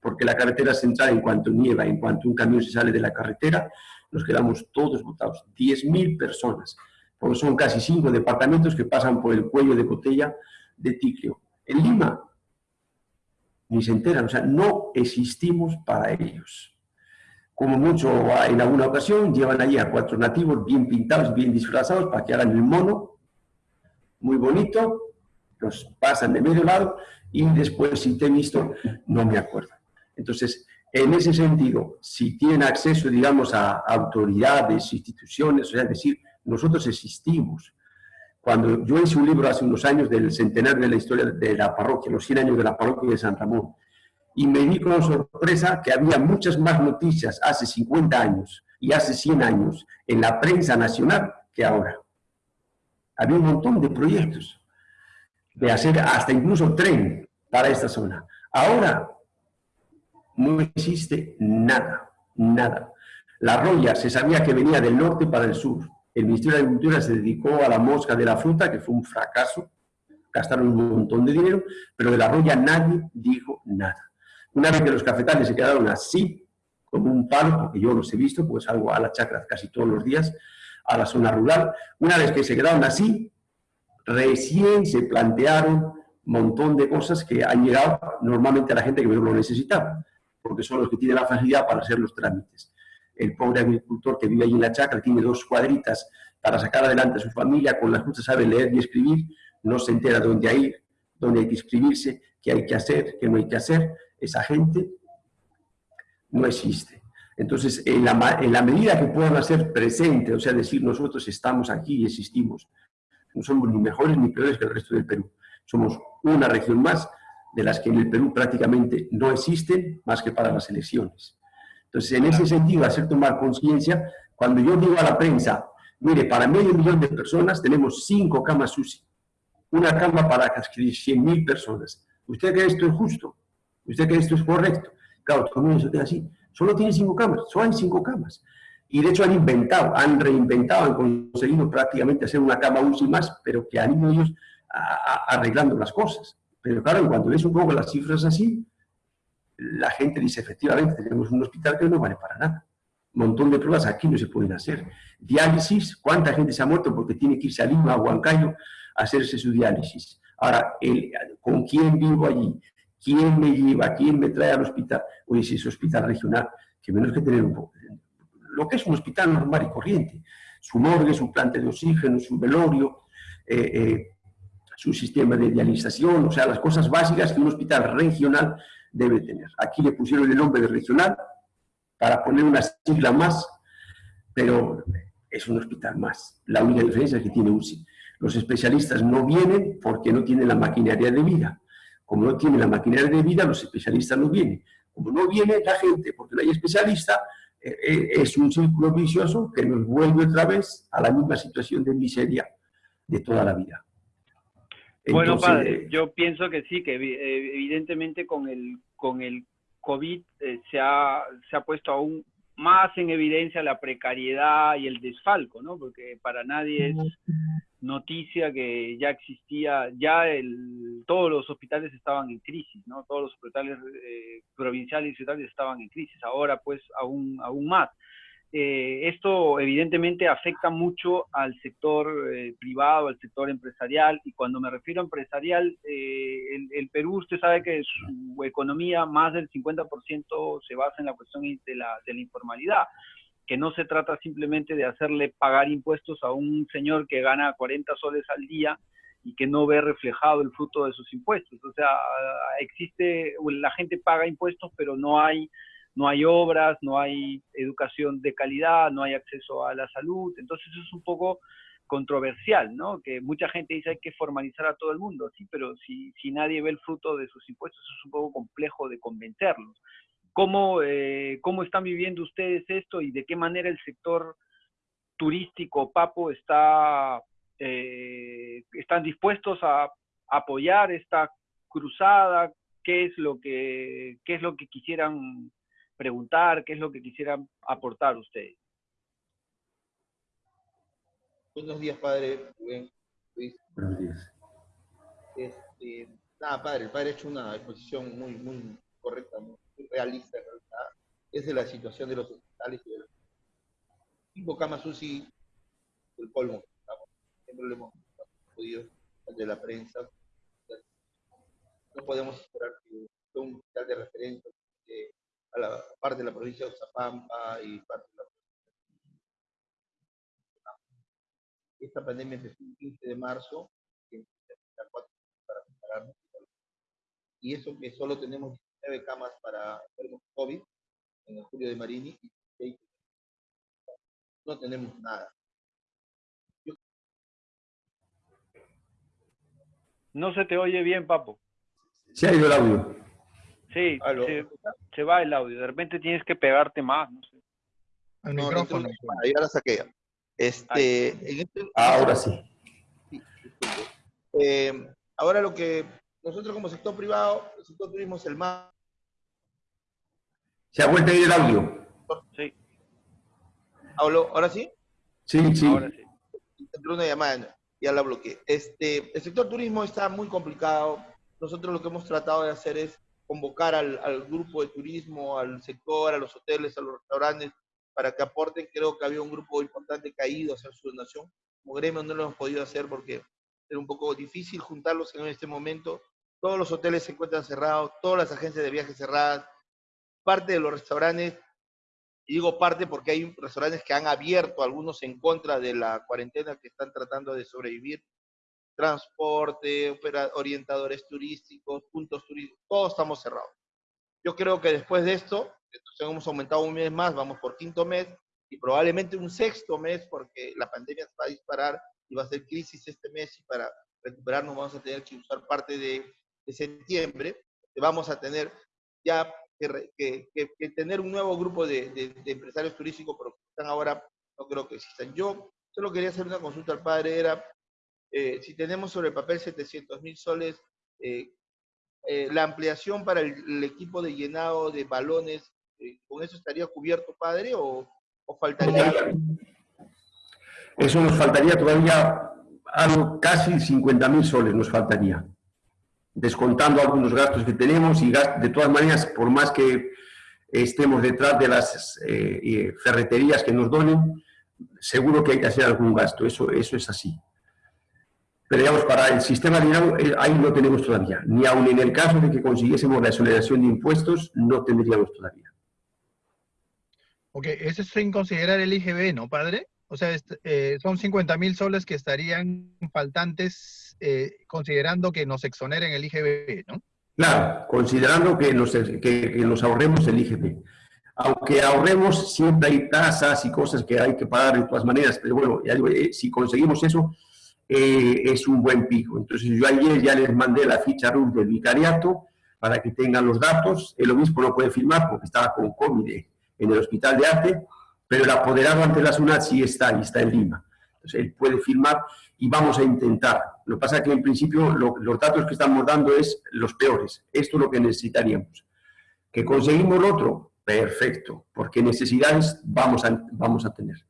Porque la carretera central, en cuanto nieva, en cuanto un camión se sale de la carretera, nos quedamos todos botados. 10.000 personas. Son casi cinco departamentos que pasan por el cuello de botella de Ticlio. En Lima, ni se enteran, o sea, no existimos para ellos. Como mucho en alguna ocasión, llevan allí a cuatro nativos bien pintados, bien disfrazados, para que hagan el mono, muy bonito, los pasan de medio lado, y después, si te he visto, no me acuerdo. Entonces, en ese sentido, si tienen acceso, digamos, a autoridades, instituciones, o sea, es decir, nosotros existimos. Cuando yo hice un libro hace unos años del centenario de la historia de la parroquia, los 100 años de la parroquia de San Ramón, y me di con sorpresa que había muchas más noticias hace 50 años y hace 100 años en la prensa nacional que ahora. Había un montón de proyectos de hacer hasta incluso tren para esta zona. Ahora no existe nada, nada. La roya se sabía que venía del norte para el sur. El Ministerio de Agricultura se dedicó a la mosca de la fruta, que fue un fracaso. Gastaron un montón de dinero, pero de la roya nadie dijo nada. Una vez que los cafetales se quedaron así, como un palo, porque yo los he visto, pues salgo a la chacra casi todos los días, a la zona rural, una vez que se quedaron así, recién se plantearon un montón de cosas que han llegado normalmente a la gente que no lo necesitaba, porque son los que tienen la facilidad para hacer los trámites. El pobre agricultor que vive allí en la chacra tiene dos cuadritas para sacar adelante a su familia, con las justas sabe leer y escribir, no se entera dónde ir, dónde hay que inscribirse, qué hay que hacer, qué no hay que hacer. Esa gente no existe. Entonces, en la, medida que puedan hacer presente, o sea, decir nosotros estamos aquí y existimos, no somos ni mejores ni peores que el resto del Perú. Somos una región más de las que en el Perú prácticamente no existen más que para las elecciones. Entonces, en ese sentido, hacer tomar conciencia, cuando yo digo a la prensa, mire, para medio millón de personas tenemos cinco camas UCI, una cama para casi 100 mil personas. ¿Usted cree esto es justo? ¿Usted cree esto es correcto? Claro, todo el mundo se así. Solo tiene cinco camas, solo hay cinco camas. Y de hecho han inventado, han reinventado, han conseguido prácticamente hacer una cama UCI más, pero que han ido ellos arreglando las cosas. Pero claro, cuando ves un poco las cifras así, la gente dice, efectivamente, tenemos un hospital que no vale para nada. Un montón de pruebas aquí no se pueden hacer. Diálisis, ¿cuánta gente se ha muerto porque tiene que irse a Lima, a Huancayo, a hacerse su diálisis? Ahora, ¿con quién vivo allí? ¿Quién me lleva? ¿Quién me trae al hospital? Oye, si es hospital regional, que menos que tener un lo que es un hospital normal y corriente. Su morgue, su planta de oxígeno, su velorio, eh, eh, su sistema de dialización, o sea, las cosas básicas que un hospital regional debe tener. Aquí le pusieron el nombre de regional para poner una sigla más, pero es un hospital más. La única diferencia es que tiene UCI. Los especialistas no vienen porque no tienen la maquinaria de vida. Como no tienen la maquinaria de vida, los especialistas no vienen. Como no viene la gente porque no hay especialista, eh, eh, es un círculo vicioso que nos vuelve otra vez a la misma situación de miseria de toda la vida. bueno, padre, yo pienso que sí, que eh, evidentemente con el, con el COVID se, ha, se ha puesto aún más en evidencia la precariedad y el desfalco, ¿no? Porque para nadie es noticia que ya existía, ya el, todos los hospitales estaban en crisis, ¿no? Todos los hospitales eh, provinciales y ciudades estaban en crisis, ahora pues aún, aún más. Eh, esto evidentemente afecta mucho al sector eh, privado, al sector empresarial, y cuando me refiero a empresarial, el, el, Perú, usted sabe que su economía, más del 50% se basa en la cuestión de la, de la informalidad que no se trata simplemente de hacerle pagar impuestos a un señor que gana 40 soles al día y que no ve reflejado el fruto de sus impuestos. O sea, existe, la gente paga impuestos, pero no hay, no hay obras, no hay educación de calidad, no hay acceso a la salud. Entonces es un poco controversial, ¿no? Que mucha gente dice hay que formalizar a todo el mundo, sí, pero si, si nadie ve el fruto de sus impuestos, es un poco complejo de convencerlos. ¿Cómo, eh, ¿Cómo están viviendo ustedes esto y de qué manera el sector turístico Papo está, eh, están dispuestos a apoyar esta cruzada? ¿Qué es lo que, qué es lo que quisieran preguntar? ¿Qué es lo que quisieran aportar ustedes? Buenos días, padre. Buenos días. Este, nada, padre, el padre ha hecho una exposición muy, muy correcta, realista en realidad, es de la situación de los hospitales y de los cinco camas UCI el colmo, siempre lo hemos podido de la prensa. podemos esperar que un hospital de referencia a la parte de la provincia de Zapampa y parte de la Esta pandemia empezó el 15 de marzo, para prepararnos. Y eso que solo tenemos 19 camas para enfermos COVID en el Julio de Marini y no tenemos nada. No se te oye bien, Papo. Se ha ido el audio. Sí, se, se, va el audio. De repente tienes que pegarte más, no sé. Al micrófono. ahí ahora saqué. Este, este, ahora sí. Eh, ahora lo que nosotros como sector privado, el sector turismo es el más... Se ha vuelto a ir el audio. Sí. ¿Ahora sí? Sí, sí. Ahora sí. Entró una llamada, ya la bloqueé. Este, el sector turismo está muy complicado. Nosotros lo que hemos tratado de hacer es convocar al, al, grupo de turismo, al sector, a los hoteles, a los restaurantes, para que aporten. Creo que había un grupo importante caído hacia su donación. Como gremio no lo hemos podido hacer porque era un poco difícil juntarlos en este momento. Todos los hoteles se encuentran cerrados, todas las agencias de viajes cerradas, parte de los restaurantes, digo parte porque hay restaurantes que han abierto, algunos en contra de la cuarentena, que están tratando de sobrevivir, transporte, orientadores turísticos, puntos turísticos, todos estamos cerrados. Yo creo que después de esto, entonces hemos aumentado un mes más, vamos por quinto mes, y probablemente un sexto mes, porque la pandemia va a disparar y va a ser crisis este mes, y para recuperarnos vamos a tener que usar parte de, septiembre, vamos a tener ya que, tener un nuevo grupo de, de, empresarios turísticos, pero que están ahora, no creo que existan. Yo solo quería hacer una consulta al padre, era eh, si tenemos sobre el papel 700 mil soles, eh, eh, la ampliación para el, equipo de llenado de balones, ¿con eso estaría cubierto, padre, o, o faltaría? Eso nos faltaría todavía algo, casi 50 mil soles nos faltaría, descontando algunos gastos que tenemos y de todas maneras, por más que estemos detrás de las ferreterías que nos donen, seguro que hay que hacer algún gasto, eso, eso es así. Pero digamos, para el sistema dinero eh, ahí no tenemos todavía. Ni aun en el caso de que consiguiésemos la exoneración de impuestos, no tendríamos todavía. Ok, eso es sin considerar el IGB, ¿no, padre? O sea, eh, son 50 mil soles que estarían faltantes eh, considerando que nos exoneren el IGB, ¿no? Claro, considerando que nos, que, nos ahorremos el IGB. Aunque ahorremos, siempre hay tasas y cosas que hay que pagar de todas maneras, pero bueno, si conseguimos eso, eh, es un buen pico. Entonces yo ayer ya les mandé la ficha RUF del vicariato para que tengan los datos. El obispo no puede firmar porque estaba con COVID en el hospital de arte, pero el apoderado ante la SUNAT sí está y está en Lima. Entonces él puede firmar y vamos a intentar. Lo que pasa es que en principio los datos que estamos dando es los peores. Esto es lo que necesitaríamos. ¿Que conseguimos lo otro? Perfecto, porque necesidades vamos a, vamos a tener.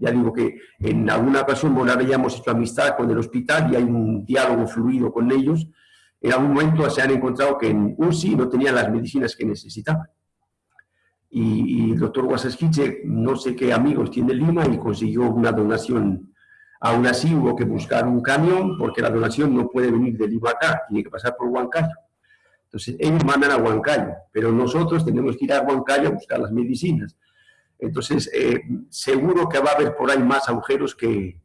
Ya digo que en alguna ocasión bueno, habíamos hecho amistad con el hospital y hay un diálogo fluido con ellos. En algún momento se han encontrado que en UCI no tenían las medicinas que necesitaban. Y, el doctor Guasasquiche, no sé qué amigos tiene en Lima y consiguió una donación. Aún así hubo que buscar un camión porque la donación no puede venir de Lima acá, tiene que pasar por Huancayo. Entonces ellos mandan a Huancayo, pero nosotros tenemos que ir a Huancayo a buscar las medicinas. Entonces, eh, seguro que va a haber por ahí más agujeros que,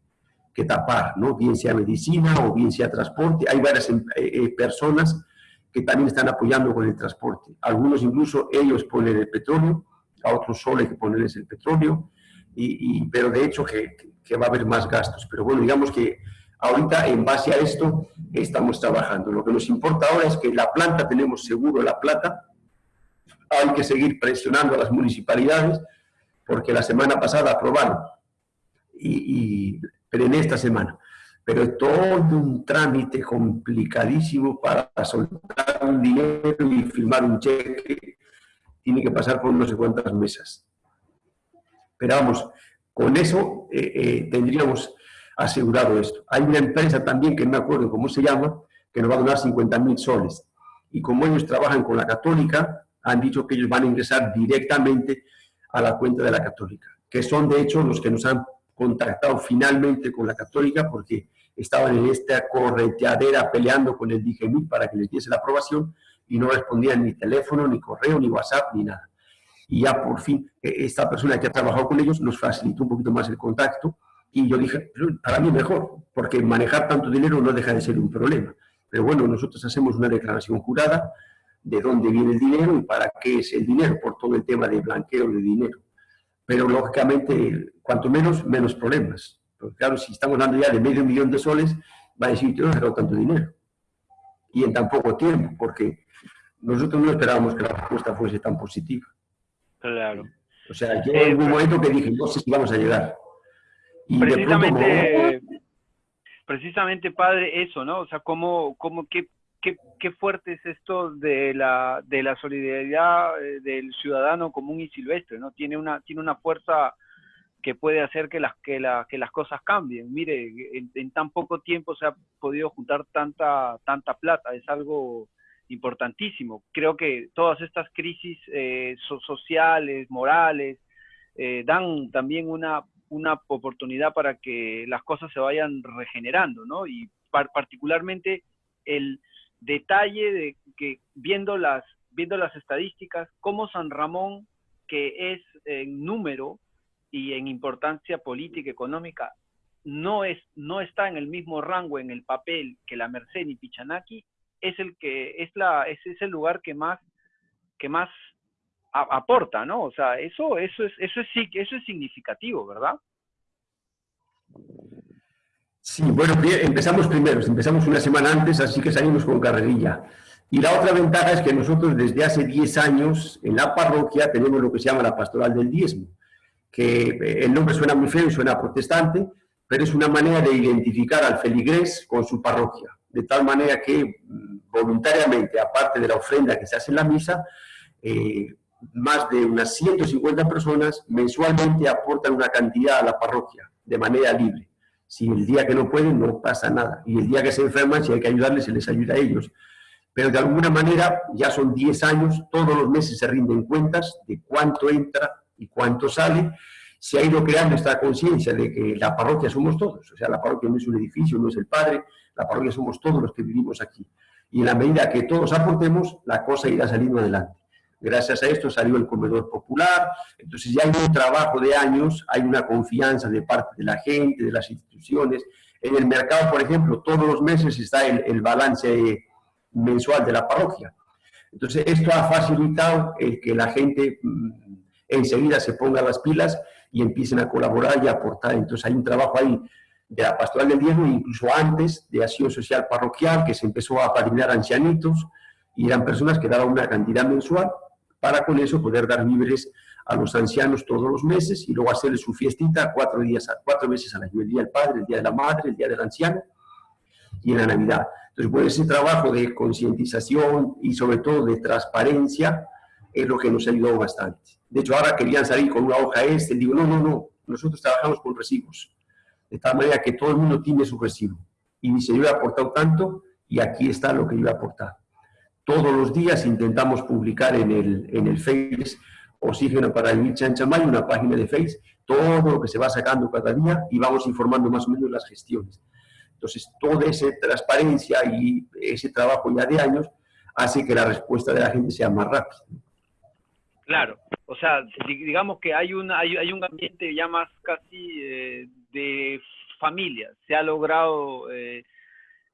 que, tapar, ¿no? Bien sea medicina o bien sea transporte. Hay varias eh, eh, personas que también están apoyando con el transporte. Algunos incluso ellos ponen el petróleo, a otros solo hay que ponerles el petróleo, y, pero de hecho que, que, va a haber más gastos. Pero bueno, digamos que ahorita en base a esto estamos trabajando. Lo que nos importa ahora es que la planta tenemos seguro la plata, hay que seguir presionando a las municipalidades, porque la semana pasada aprobaron, y, pero en esta semana. Pero es todo un trámite complicadísimo para soltar un dinero y firmar un cheque. Tiene que pasar por no sé cuántas mesas. Pero vamos, con eso eh, eh, tendríamos asegurado esto. Hay una empresa también, que no me acuerdo cómo se llama, que nos va a donar 50 mil soles. Y como ellos trabajan con la católica, han dicho que ellos van a ingresar directamente a la cuenta de la Católica, que son de hecho los que nos han contactado finalmente con la Católica porque estaban en esta correteadera peleando con el DGMI para que les diese la aprobación y no respondían ni teléfono, ni correo, ni WhatsApp, ni nada. Y ya por fin, eh, esta persona que ha trabajado con ellos nos facilitó un poquito más el contacto y yo dije, para mí mejor, porque manejar tanto dinero no deja de ser un problema. Pero bueno, nosotros hacemos una declaración jurada de dónde viene el dinero y para qué es el dinero, por todo el tema de blanqueo de dinero. Pero lógicamente, cuanto menos, menos problemas. Porque claro, si estamos hablando ya de medio millón de soles, va a decir, yo no he tanto dinero. Y en tan poco tiempo, porque nosotros no esperábamos que la respuesta fuese tan positiva. Claro. O sea, yo en un momento que dije, no sé si vamos a llegar. Y precisamente, precisamente, padre, eso, ¿no? O sea, cómo, cómo, qué, qué, qué fuerte es esto de la, de la solidaridad eh, del ciudadano común y silvestre, ¿no? Tiene una, tiene una fuerza que puede hacer que las, que, la, que las cosas cambien. Mire, en, tan poco tiempo se ha podido juntar tanta, tanta plata, es algo importantísimo. Creo que todas estas crisis eh, sociales, morales, eh, dan también una, una oportunidad para que las cosas se vayan regenerando, ¿no? Y particularmente el detalle de que viendo las, viendo las estadísticas, cómo San Ramón, que es en número, y en importancia política económica no, es, no está en el mismo rango en el papel que la Merced y Pichanaki, es el que es la es, el lugar que más que más aporta, ¿no? O sea, eso eso es eso es eso es significativo, ¿verdad? Sí, bueno, empezamos primero, empezamos una semana antes, así que salimos con carrerilla. Y la otra ventaja es que nosotros desde hace 10 años en la parroquia tenemos lo que se llama la pastoral del diezmo que eh, el nombre suena muy feo y suena protestante, pero es una manera de identificar al feligrés con su parroquia, de tal manera que mm, voluntariamente, aparte de la ofrenda que se hace en la misa, eh, más de unas 150 personas mensualmente aportan una cantidad a la parroquia, de manera libre. Si el día que no pueden, no pasa nada. Y el día que se enferman, si hay que ayudarles, se les ayuda a ellos. Pero de alguna manera, ya son 10 años, todos los meses se rinden cuentas de cuánto entra y cuánto sale, se ha ido creando esta conciencia de que la parroquia somos todos, o sea, la parroquia no es un edificio, no es el padre, la parroquia somos todos los que vivimos aquí. Y en la medida que todos aportemos, la cosa irá saliendo adelante. Gracias a esto salió el comedor popular, entonces ya hay un trabajo de años, hay una confianza de parte de la gente, de las instituciones. En el mercado, por ejemplo, todos los meses está el, el balance mensual de la parroquia. Entonces, esto ha facilitado el que la gente mm, enseguida se pongan las pilas y empiecen a colaborar y a aportar. Entonces hay un trabajo ahí de la pastoral del diezmo, incluso antes de acción social parroquial, que se empezó a padrinar ancianitos, y eran personas que daban una cantidad mensual para con eso poder dar víveres a los ancianos todos los meses y luego hacerles su fiestita cuatro, días, cuatro veces al año, el Día del Padre, el Día de la Madre, el Día del Anciano y en la Navidad. Entonces, pues ese trabajo de concientización y sobre todo de transparencia es lo que nos ayudó bastante. De hecho, ahora querían salir con una hoja este, digo, no, no, no, nosotros trabajamos con recibos, de tal manera que todo el mundo tiene su recibo. Y dice, yo he aportado tanto y aquí está lo que yo he aportado. Todos los días intentamos publicar en el, en el Face Oxígeno para el Chanchamay, una página de Face, todo lo que se va sacando cada día y vamos informando más o menos las gestiones. Entonces, toda esa transparencia y ese trabajo ya de años hace que la respuesta de la gente sea más rápida. Claro, o sea, digamos que hay un, hay, un ambiente ya más casi eh, de familia. Se ha logrado eh,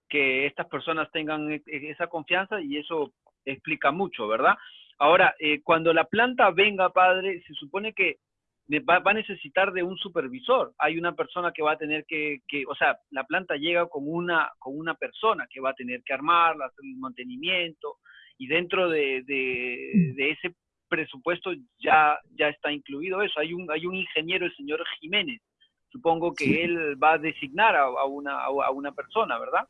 que estas personas tengan e, e, esa confianza y eso explica mucho, ¿verdad? Ahora, eh, cuando la planta venga, padre, se supone que va, a necesitar de un supervisor. Hay una persona que va a tener que, que, o sea, la planta llega con una, con una persona que va a tener que armarla, hacer el mantenimiento, y dentro de, de, de ese presupuesto ya, ya está incluido eso. Hay un, hay un ingeniero, el señor Jiménez. Supongo que él va a designar a, una, a una persona, ¿verdad?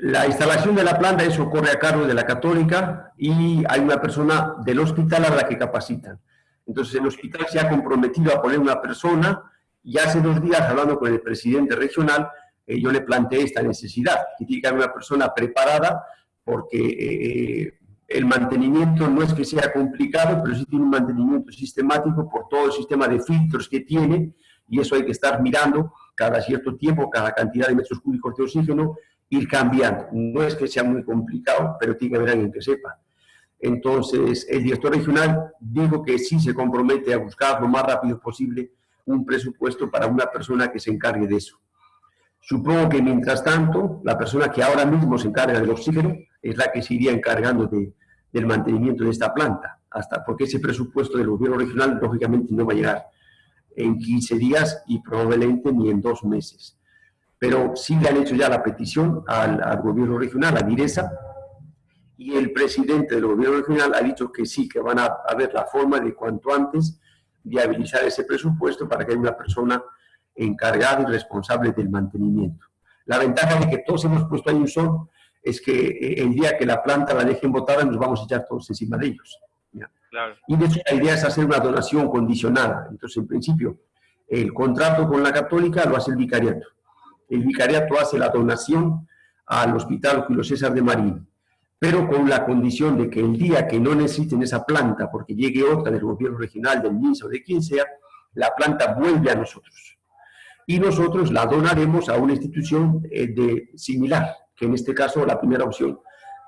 La instalación de la planta, eso corre a cargo de la católica y hay una persona del hospital a la que capacitan. Entonces el hospital se ha comprometido a poner una persona y hace dos días, hablando con el presidente regional, eh, yo le planteé esta necesidad, que tiene que haber una persona preparada porque eh, el mantenimiento no es que sea complicado, pero sí tiene un mantenimiento sistemático por todo el sistema de filtros que tiene, y eso hay que estar mirando cada cierto tiempo, cada cantidad de metros cúbicos de oxígeno, ir cambiando. No es que sea muy complicado, pero tiene que haber alguien que sepa. Entonces, el director regional dijo que sí se compromete a buscar lo más rápido posible un presupuesto para una persona que se encargue de eso. Supongo que mientras tanto, la persona que ahora mismo se encarga del oxígeno es la que se iría encargando de, del mantenimiento de esta planta, hasta porque ese presupuesto del gobierno regional lógicamente no va a llegar en 15 días y probablemente ni en dos meses. Pero sí le han hecho ya la petición al, al gobierno regional, a Diresa, y el presidente del gobierno regional ha dicho que sí, que van a, a ver la forma de cuanto antes viabilizar ese presupuesto para que haya una persona encargada y responsable del mantenimiento. La ventaja de que todos hemos puesto ahí un sol es que eh, el día que la planta la dejen botada nos vamos a echar todos encima de ellos. Y de hecho la idea es hacer una donación condicionada. Entonces, en principio, el contrato con la católica lo hace el vicariato. El vicariato hace la donación al Hospital Julio César de Marín, pero con la condición de que el día que no necesiten esa planta, porque llegue otra del gobierno regional, del MINSA o de quien sea, la planta vuelve a nosotros. Y nosotros la donaremos a una institución eh, de, similar, que en este caso la primera opción,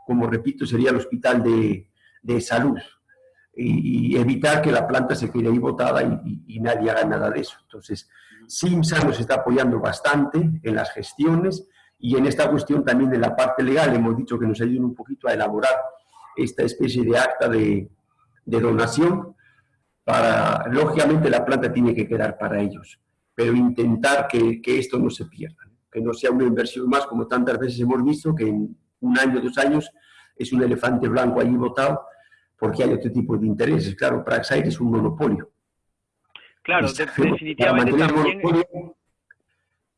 como repito, sería el Hospital de, de Salud, y, evitar que la planta se quede ahí botada y, y, nadie haga nada de eso. Entonces, SIMSA nos está apoyando bastante en las gestiones y en esta cuestión también de la parte legal. Hemos dicho que nos ayuden un poquito a elaborar esta especie de acta de, donación para, lógicamente la planta tiene que quedar para ellos, pero intentar que, esto no se pierda, que no sea una inversión más como tantas veces hemos visto, que en un año, dos años, es un elefante blanco allí botado porque hay otro tipo de intereses. Claro, Praxair es un monopolio. Claro, definitivamente también...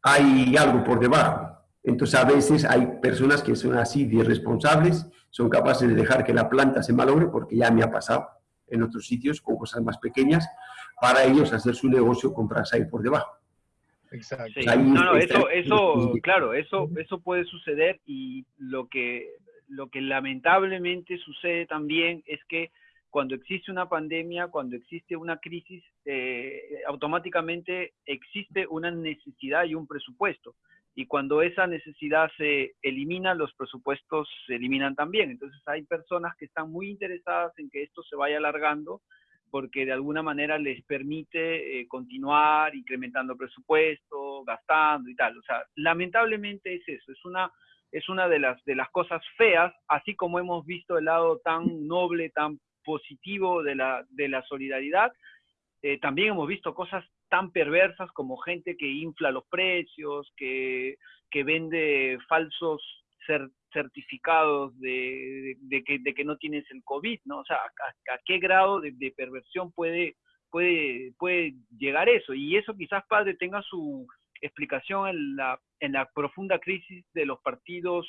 hay algo por debajo. Entonces, a veces hay personas que son así de irresponsables, son capaces de dejar que la planta se malogre, porque ya me ha pasado en otros sitios con cosas más pequeñas, para ellos hacer su negocio con Praxair por debajo. Exacto. No, no, eso, eso, claro, eso, eso puede suceder y lo que lo que lamentablemente sucede también es que cuando existe una pandemia, cuando existe una crisis, eh, automáticamente existe una necesidad y un presupuesto. Y cuando esa necesidad se elimina, los presupuestos se eliminan también. Entonces hay personas que están muy interesadas en que esto se vaya alargando porque de alguna manera les permite eh, continuar incrementando presupuesto, gastando y tal. O sea, lamentablemente es eso, es una es una de las, de las cosas feas, así como hemos visto el lado tan noble, tan positivo de la, de la solidaridad, eh, también hemos visto cosas tan perversas como gente que infla los precios, que, que vende falsos certificados de, de, que, de, que, no tienes el COVID, ¿no? O sea, a, qué grado de, perversión puede, puede, puede llegar eso. Y eso quizás, padre, tenga su, explicación en la, en la profunda crisis de los partidos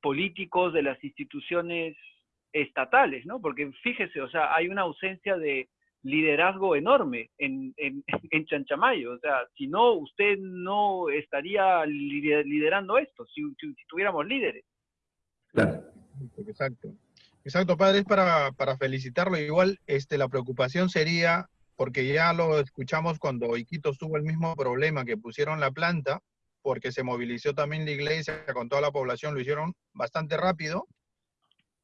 políticos, de las instituciones estatales, ¿no? Porque fíjese, o sea, hay una ausencia de liderazgo enorme en, en, en Chanchamayo. O sea, si no, usted no estaría liderando esto, si, si, tuviéramos líderes. Claro. Exacto. Exacto, padre, es para, para felicitarlo. Igual, este, la preocupación sería porque ya lo escuchamos cuando Iquitos tuvo el mismo problema que pusieron la planta, porque se movilizó también la iglesia con toda la población, lo hicieron bastante rápido.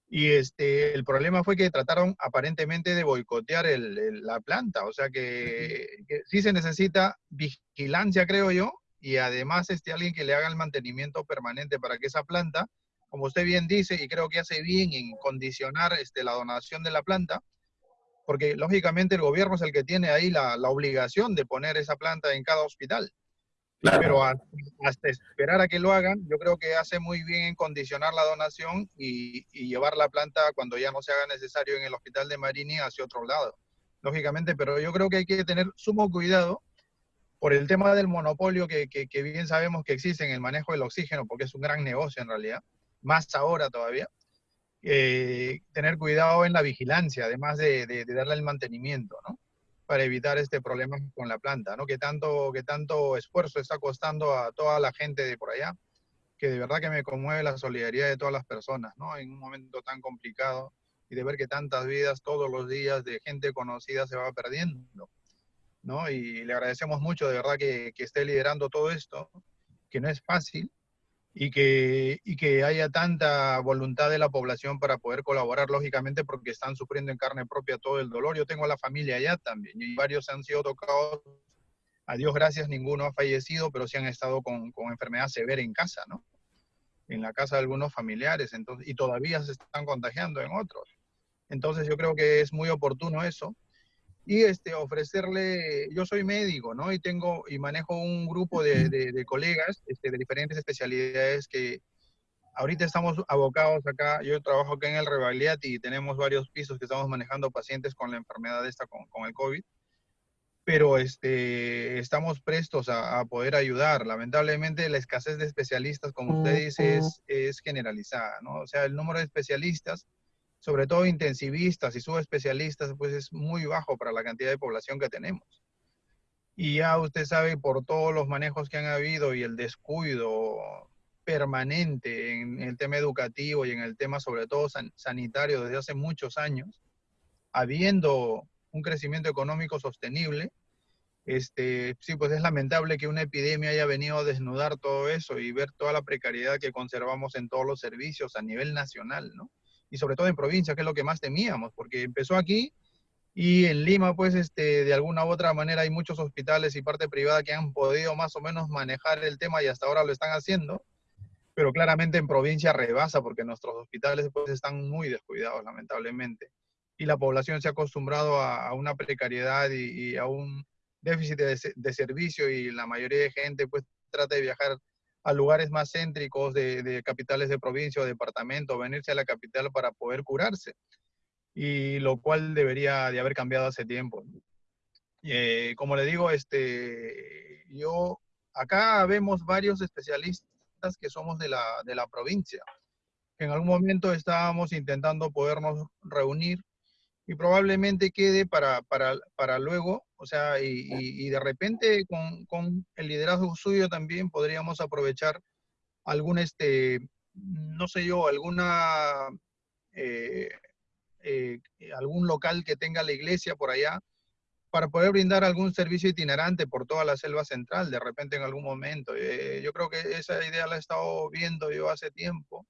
Y este, el problema fue que trataron aparentemente de boicotear el, la planta, o sea que, que, sí se necesita vigilancia, creo yo, y además este, alguien que le haga el mantenimiento permanente para que esa planta, como usted bien dice, y creo que hace bien en condicionar este, la donación de la planta, porque lógicamente el gobierno es el que tiene ahí la, la obligación de poner esa planta en cada hospital. Pero hasta, esperar a que lo hagan, yo creo que hace muy bien en condicionar la donación y, y, llevar la planta cuando ya no se haga necesario en el hospital de Marini hacia otro lado. Lógicamente, pero yo creo que hay que tener sumo cuidado por el tema del monopolio que, que, que bien sabemos que existe en el manejo del oxígeno, porque es un gran negocio en realidad, más ahora todavía eh, tener cuidado en la vigilancia, además de, de, de, darle el mantenimiento, ¿no? Para evitar este problema con la planta, ¿no? Que tanto, que tanto esfuerzo está costando a toda la gente de por allá, que de verdad que me conmueve la solidaridad de todas las personas, ¿no? En un momento tan complicado y de ver que tantas vidas todos los días de gente conocida se va perdiendo. ¿no? Y le agradecemos mucho, de verdad, que, que esté liderando todo esto, que no es fácil, y que, y que haya tanta voluntad de la población para poder colaborar, lógicamente, porque están sufriendo en carne propia todo el dolor. Yo tengo a la familia allá también, y varios han sido tocados. A Dios gracias, ninguno ha fallecido, pero sí han estado con, con enfermedad severa en casa, ¿no? En la casa de algunos familiares, entonces, y todavía se están contagiando en otros. Entonces yo creo que es muy oportuno eso y este, ofrecerle, yo soy médico, ¿no? Y tengo y manejo un grupo de, de, colegas este, de diferentes especialidades que ahorita estamos abocados acá, yo trabajo acá en el Revaliat y tenemos varios pisos que estamos manejando pacientes con la enfermedad esta, con, con el COVID, pero este, estamos prestos a, a, poder ayudar. Lamentablemente la escasez de especialistas, como usted dice, es, es generalizada, ¿no? O sea, el número de especialistas sobre todo intensivistas y subespecialistas, pues es muy bajo para la cantidad de población que tenemos. Y ya usted sabe por todos los manejos que han habido y el descuido permanente en el tema educativo y en el tema sobre todo sanitario desde hace muchos años, habiendo un crecimiento económico sostenible, este, sí, pues es lamentable que una epidemia haya venido a desnudar todo eso y ver toda la precariedad que conservamos en todos los servicios a nivel nacional, ¿no? Y sobre todo en provincia, que es lo que más temíamos, porque empezó aquí y en Lima, pues, este, de alguna u otra manera hay muchos hospitales y parte privada que han podido más o menos manejar el tema y hasta ahora lo están haciendo, pero claramente en provincia rebasa porque nuestros hospitales pues están muy descuidados, lamentablemente. Y la población se ha acostumbrado a, una precariedad y, a un déficit de, de servicio y la mayoría de gente pues trata de viajar a lugares más céntricos de, capitales de provincia o departamento, venirse a la capital para poder curarse. Y lo cual debería de haber cambiado hace tiempo. Eh, como le digo, este, yo acá vemos varios especialistas que somos de la, de la provincia. En algún momento estábamos intentando podernos reunir y probablemente quede para, para, para luego, o sea, y, y, de repente con, con, el liderazgo suyo también podríamos aprovechar algún, este, no sé yo, alguna, eh, eh, algún local que tenga la iglesia por allá para poder brindar algún servicio itinerante por toda la selva central, de repente en algún momento. Eh, yo creo que esa idea la he estado viendo yo hace tiempo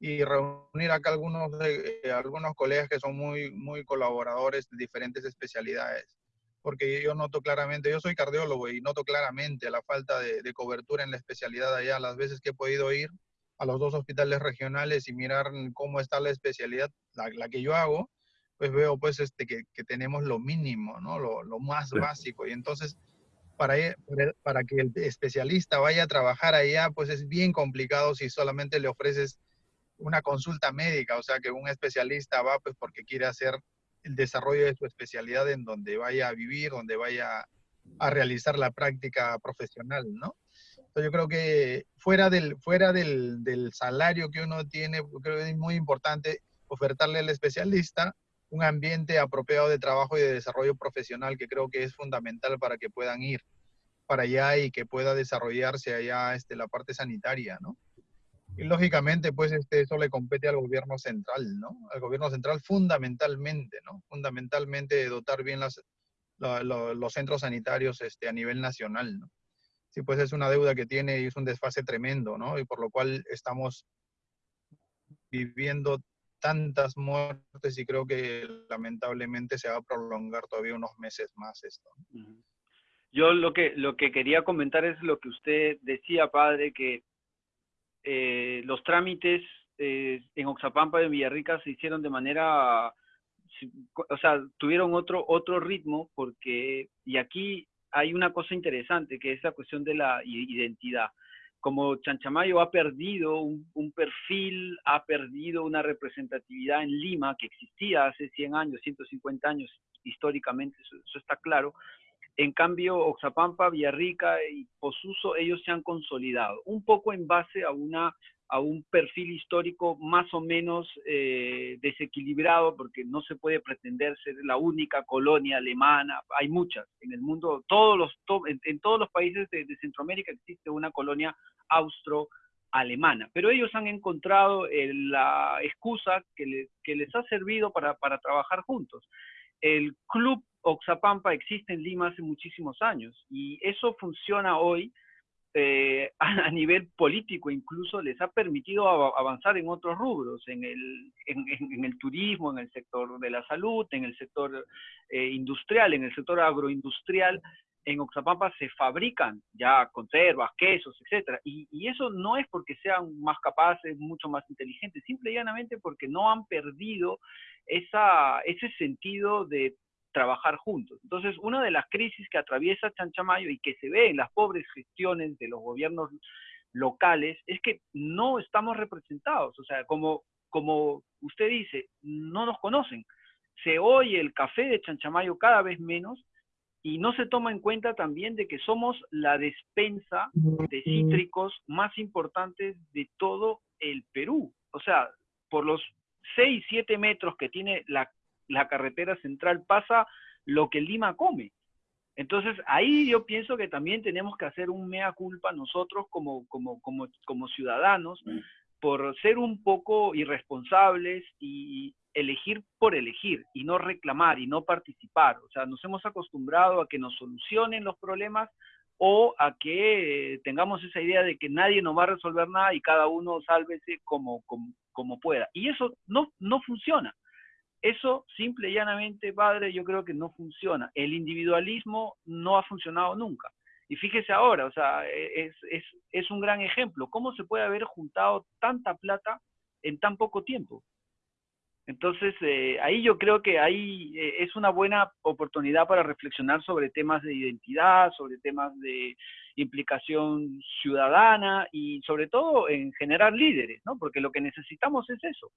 y reunir acá algunos, eh, algunos colegas que son muy, muy colaboradores de diferentes especialidades. Porque yo noto claramente, yo soy cardiólogo y noto claramente la falta de, de cobertura en la especialidad allá. Las veces que he podido ir a los dos hospitales regionales y mirar cómo está la especialidad, la, la que yo hago, pues veo pues este, que, que tenemos lo mínimo, ¿no? Lo, lo más básico. Y entonces, para, para que el especialista vaya a trabajar allá, pues es bien complicado si solamente le ofreces una consulta médica, o sea que un especialista va pues porque quiere hacer el desarrollo de su especialidad en donde vaya a vivir, donde vaya a realizar la práctica profesional, ¿no? Yo creo que fuera del, fuera del, del salario que uno tiene, creo que es muy importante ofertarle al especialista un ambiente apropiado de trabajo y de desarrollo profesional que creo que es fundamental para que puedan ir para allá y que pueda desarrollarse allá este, la parte sanitaria, ¿no? Y lógicamente, pues este, eso le compete al gobierno central, ¿no? Al gobierno central fundamentalmente, ¿no? Fundamentalmente dotar bien las, los centros sanitarios este, a nivel nacional, ¿no? Sí, pues es una deuda que tiene y es un desfase tremendo, ¿no? Y por lo cual estamos viviendo tantas muertes y creo que lamentablemente se va a prolongar todavía unos meses más esto. Yo lo que, lo que quería comentar es lo que usted decía, padre, que eh, los trámites eh, en Oxapampa y en Villarrica se hicieron de manera, o sea, tuvieron otro, otro ritmo porque, y aquí hay una cosa interesante que es la cuestión de la identidad. Como Chanchamayo ha perdido un, perfil, ha perdido una representatividad en Lima que existía hace 100 años, 150 años, históricamente, eso está claro, en cambio, Oxapampa, Villarrica y Posuso, ellos se han consolidado, un poco en base a, una, a un perfil histórico más o menos eh, desequilibrado, porque no se puede pretender ser la única colonia alemana, hay muchas en el mundo, todos los, en, todos los países de, Centroamérica existe una colonia austro-alemana, pero ellos han encontrado la excusa que, que les ha servido para trabajar juntos el club Oxapampa existe en Lima hace muchísimos años y eso funciona hoy eh, a, nivel político incluso les ha permitido avanzar en otros rubros, en el, en, el, turismo, en el sector de la salud, en el sector eh, industrial, en el sector agroindustrial. En Oxapampa se fabrican ya conservas, quesos, etcétera, y, y, eso no es porque sean más capaces, mucho más inteligentes, simple y llanamente porque no han perdido esa, ese sentido de trabajar juntos. Entonces, una de las crisis que atraviesa Chanchamayo y que se ve en las pobres gestiones de los gobiernos locales es que no estamos representados. O sea, como, como usted dice, no nos conocen. Se oye el café de Chanchamayo cada vez menos y no se toma en cuenta también de que somos la despensa de cítricos más importantes de todo el Perú. O sea, por los 6, 7 metros que tiene la la carretera central pasa lo que Lima come. Entonces, ahí yo pienso que también tenemos que hacer un mea culpa nosotros como, como, como, como ciudadanos por ser un poco irresponsables y elegir por elegir y no reclamar y no participar. O sea, nos hemos acostumbrado a que nos solucionen los problemas o a que tengamos esa idea de que nadie nos va a resolver nada y cada uno sálvese como, como, como pueda. Y eso no, no funciona. Eso, simple y llanamente, padre, yo creo que no funciona. El individualismo no ha funcionado nunca. Y fíjese ahora, o sea, e, es, es, es un gran ejemplo. ¿Cómo se puede haber juntado tanta plata en tan poco tiempo? Entonces, eh, ahí yo creo que ahí eh, es una buena oportunidad para reflexionar sobre temas de identidad, sobre temas de implicación ciudadana y sobre todo en generar líderes, ¿no? Porque lo que necesitamos es eso,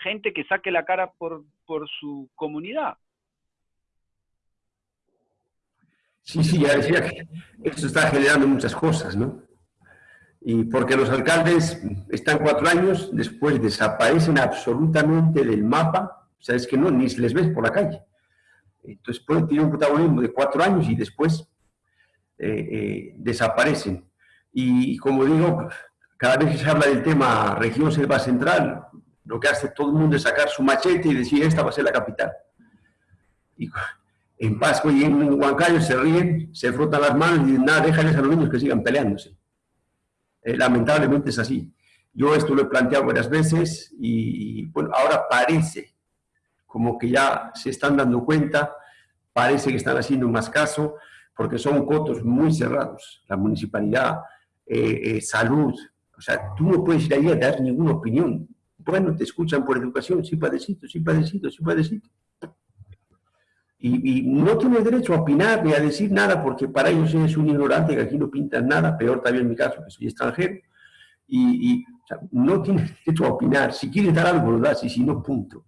gente que saque la cara por, por su comunidad. Sí, sí, ya decía que esto está generando muchas cosas, ¿no? Y porque los alcaldes están cuatro años, después desaparecen absolutamente del mapa, o sea, es que no, ni les ves por la calle. Entonces pueden un protagonismo de cuatro años y después eh, eh, desaparecen. Y como digo, cada vez que se habla del tema región selva central, lo que hace todo el mundo es sacar su machete y decir, esta va a ser la capital. Y en Pascua y en Huancayo se ríen, se frotan las manos y dicen, nada, déjales a los niños que sigan peleándose. Eh, lamentablemente es así. Yo esto lo he planteado varias veces y, bueno, ahora parece como que ya se están dando cuenta, parece que están haciendo más caso, porque son cotos muy cerrados. La municipalidad, eh, eh, salud, o sea, tú no puedes ir ahí a dar ninguna opinión. Bueno, te escuchan por educación, sí padecito, sí padecito, sí padecito. Y, no tiene derecho a opinar ni a decir nada porque para ellos es un ignorante que aquí no pintan nada, peor también en mi caso, que soy extranjero. Y, no tiene derecho a opinar. Si quiere dar algo, lo das y si no, punto.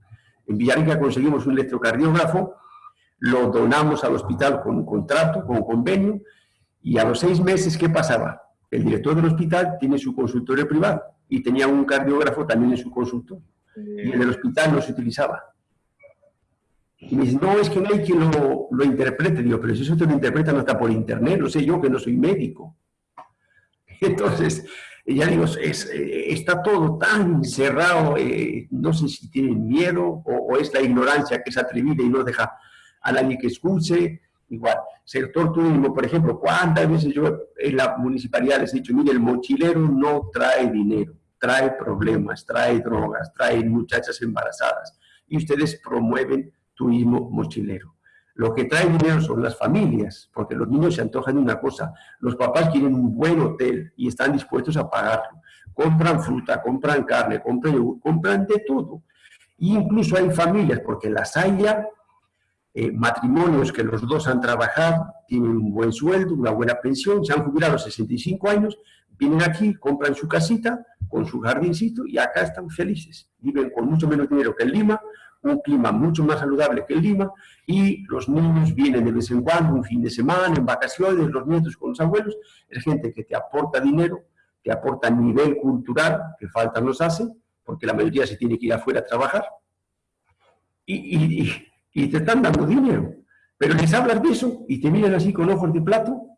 En Villarrica conseguimos un electrocardiógrafo, lo donamos al hospital con un contrato, con un convenio, y a los seis meses, ¿qué pasaba? El director del hospital tiene su consultorio privado y tenía un cardiógrafo también en su consultorio. Y en el hospital no se utilizaba. Y me dice, no, es que no hay quien lo, lo interprete. Digo, pero si eso te lo interpreta no está por internet, lo sé yo que no soy médico. Entonces, ya digo, es, eh, está todo tan cerrado, eh, no sé si tienen miedo o, o, es la ignorancia que es atrevida y no deja a nadie que escuche. Igual, sector turismo, por ejemplo, ¿cuántas veces yo en la municipalidad les he dicho, mire, el mochilero no trae dinero, trae problemas, trae drogas, trae muchachas embarazadas, y ustedes promueven turismo mochilero. Lo que trae dinero son las familias, porque los niños se antojan de una cosa. Los papás quieren un buen hotel y están dispuestos a pagarlo. Compran fruta, compran carne, compran compran de todo. E incluso hay familias, porque las hay ya, eh, matrimonios que los dos han trabajado, tienen un buen sueldo, una buena pensión, se han jubilado a los 65 años, vienen aquí, compran su casita con su jardincito y acá están felices. Viven con mucho menos dinero que en Lima, un clima mucho más saludable que en Lima y los niños vienen de vez en cuando, un fin de semana, en vacaciones, los nietos con los abuelos, es gente que te aporta dinero, te aporta nivel cultural, que falta nos hace, porque la mayoría se tiene que ir afuera a trabajar, y, y, y te están dando dinero, pero les hablas de eso y te miran así con ojos de plato,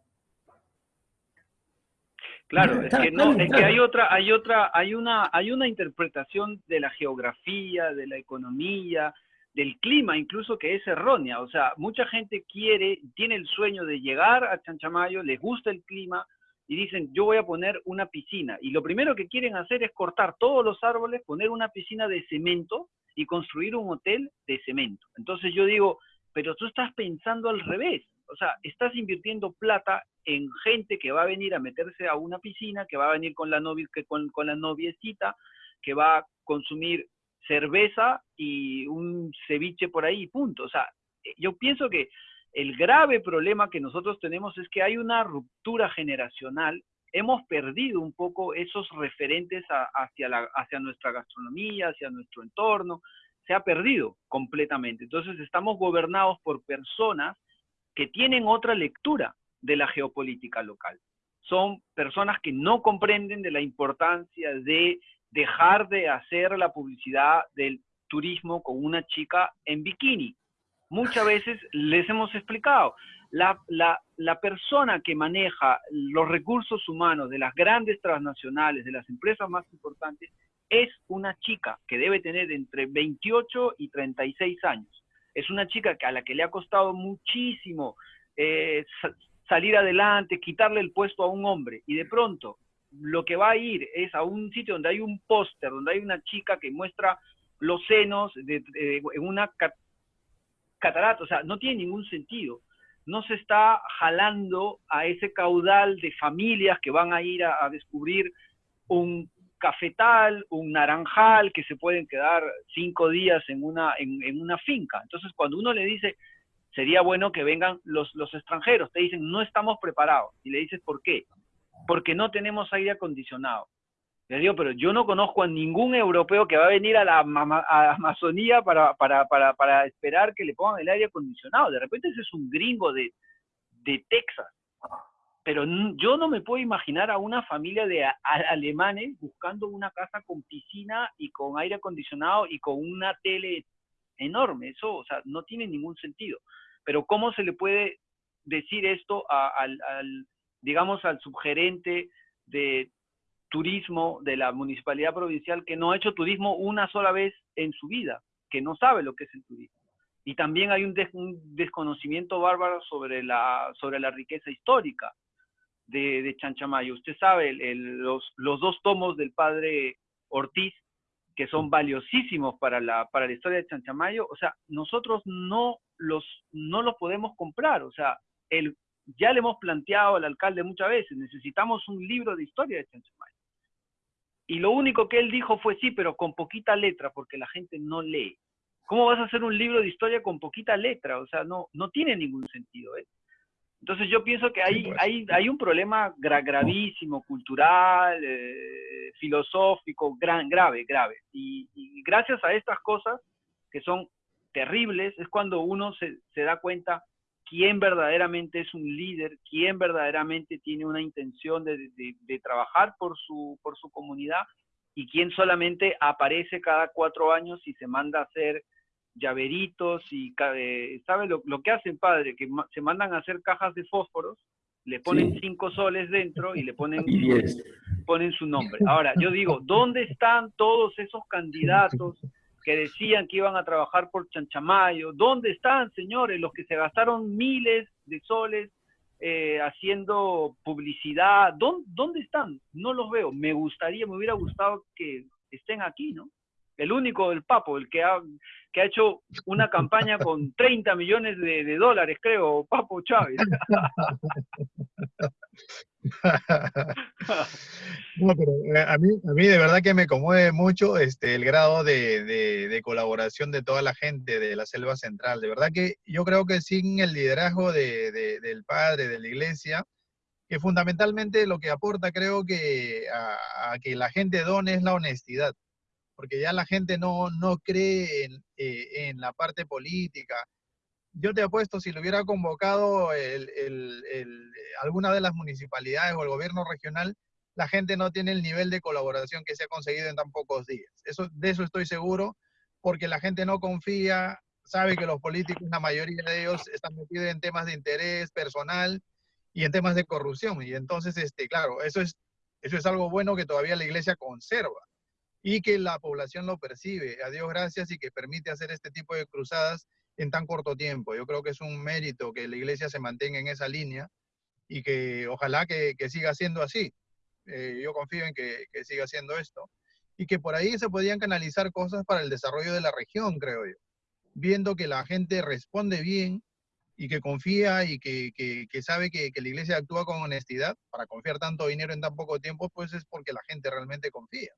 Claro, es que no, es que hay otra, hay otra, hay una, hay una interpretación de la geografía, de la economía, del clima incluso que es errónea. O sea, mucha gente quiere, tiene el sueño de llegar a Chanchamayo, les gusta el clima y dicen, yo voy a poner una piscina. Y lo primero que quieren hacer es cortar todos los árboles, poner una piscina de cemento y construir un hotel de cemento. Entonces yo digo, pero tú estás pensando al revés. O sea, estás invirtiendo plata en gente que va a venir a meterse a una piscina, que va a venir con la, novia, con, con la noviecita, que va a consumir cerveza y un ceviche por ahí, punto. O sea, eh, yo pienso que el grave problema que nosotros tenemos es que hay una ruptura generacional. Hemos perdido un poco esos referentes hacia nuestra gastronomía, hacia nuestro entorno. Se ha perdido completamente. Entonces estamos gobernados por personas que tienen otra lectura de la geopolítica local. Son personas que no comprenden de la importancia de dejar de hacer la publicidad del turismo con una chica en bikini. Muchas veces les hemos explicado, la, la, persona que maneja los recursos humanos de las grandes transnacionales, de las empresas más importantes, es una chica que debe tener entre 28 y 36 años. Es una chica que a la que le ha costado muchísimo eh, salir adelante, quitarle el puesto a un hombre, y de pronto lo que va a ir es a un sitio donde hay un póster, donde hay una chica que muestra los senos de, en una catarata, o sea, no tiene ningún sentido. No se está jalando a ese caudal de familias que van a ir a, descubrir un cafetal, un naranjal, que se pueden quedar cinco días en una, una finca. Entonces, cuando uno le dice, sería bueno que vengan los, extranjeros, te dicen, no estamos preparados. Y le dices, ¿por qué? porque no tenemos aire acondicionado. Le digo, pero yo no conozco a ningún europeo que va a venir a la Amazonía para, esperar que le pongan el aire acondicionado. De repente ese es un gringo de Texas. Pero yo no me puedo imaginar a una familia de alemanes buscando una casa con piscina y con aire acondicionado y con una tele enorme. Eso, o sea, no tiene ningún sentido. Pero ¿cómo se le puede decir esto al digamos, al subgerente de turismo de la municipalidad provincial que no ha hecho turismo una sola vez en su vida, que no sabe lo que es el turismo. Y también hay un, desconocimiento bárbaro sobre la, sobre la riqueza histórica de, de Chanchamayo. Usted sabe, los, los dos tomos del padre Ortiz, que son valiosísimos para la, para la historia de Chanchamayo, o sea, nosotros no los, no los podemos comprar. O sea, el, ya le hemos planteado al alcalde muchas veces, necesitamos un libro de historia de Chanchamayo. Y lo único que él dijo fue sí, pero con poquita letra, porque la gente no lee. ¿Cómo vas a hacer un libro de historia con poquita letra? O sea, no, no tiene ningún sentido. ¿eh? Entonces yo pienso que hay, pues. hay, hay un problema gravísimo, cultural, eh, filosófico, gran, grave, grave. Y, y, gracias a estas cosas, que son terribles, es cuando uno se, se da cuenta quién verdaderamente es un líder, quién verdaderamente tiene una intención de, trabajar por su, por su comunidad y quién solamente aparece cada cuatro años y se manda a hacer llaveritos y, eh, ¿sabe lo, que hacen, padre? Que se mandan a hacer cajas de fósforos, le ponen cinco soles dentro y le ponen, ponen su nombre. Ahora, yo digo, ¿dónde están todos esos candidatos que decían que iban a trabajar por Chanchamayo. ¿Dónde están, señores, los que se gastaron miles de soles eh, haciendo publicidad? ¿Dónde, están? No los veo. Me gustaría, me hubiera gustado que estén aquí, ¿no? El único, el Papo, el que ha, que ha hecho una campaña con 30 millones de, de dólares, creo, Papo Chávez. no, pero eh, a mí, a mí de verdad que me conmueve mucho este, el grado de, de, colaboración de toda la gente de la Selva Central. De verdad que yo creo que sin el liderazgo de, del padre, de la iglesia, que fundamentalmente lo que aporta creo que a, que la gente done es la honestidad, porque ya la gente no, no cree en, eh, en la parte política, yo te apuesto, si lo hubiera convocado alguna de las municipalidades o el gobierno regional, la gente no tiene el nivel de colaboración que se ha conseguido en tan pocos días. Eso, de eso estoy seguro, porque la gente no confía, sabe que los políticos, la mayoría de ellos, están metidos en temas de interés personal y en temas de corrupción. Y entonces, este, claro, eso es, eso es algo bueno que todavía la iglesia conserva. Y que la población lo percibe. A Dios gracias y que permite hacer este tipo de cruzadas en tan corto tiempo. Yo creo que es un mérito que la iglesia se mantenga en esa línea y que ojalá que, siga siendo así. Eh, yo confío en que, que, siga siendo esto. Y que por ahí se podían canalizar cosas para el desarrollo de la región, creo yo. Viendo que la gente responde bien y que confía y que, que sabe que, la iglesia actúa con honestidad, para confiar tanto dinero en tan poco tiempo, pues es porque la gente realmente confía.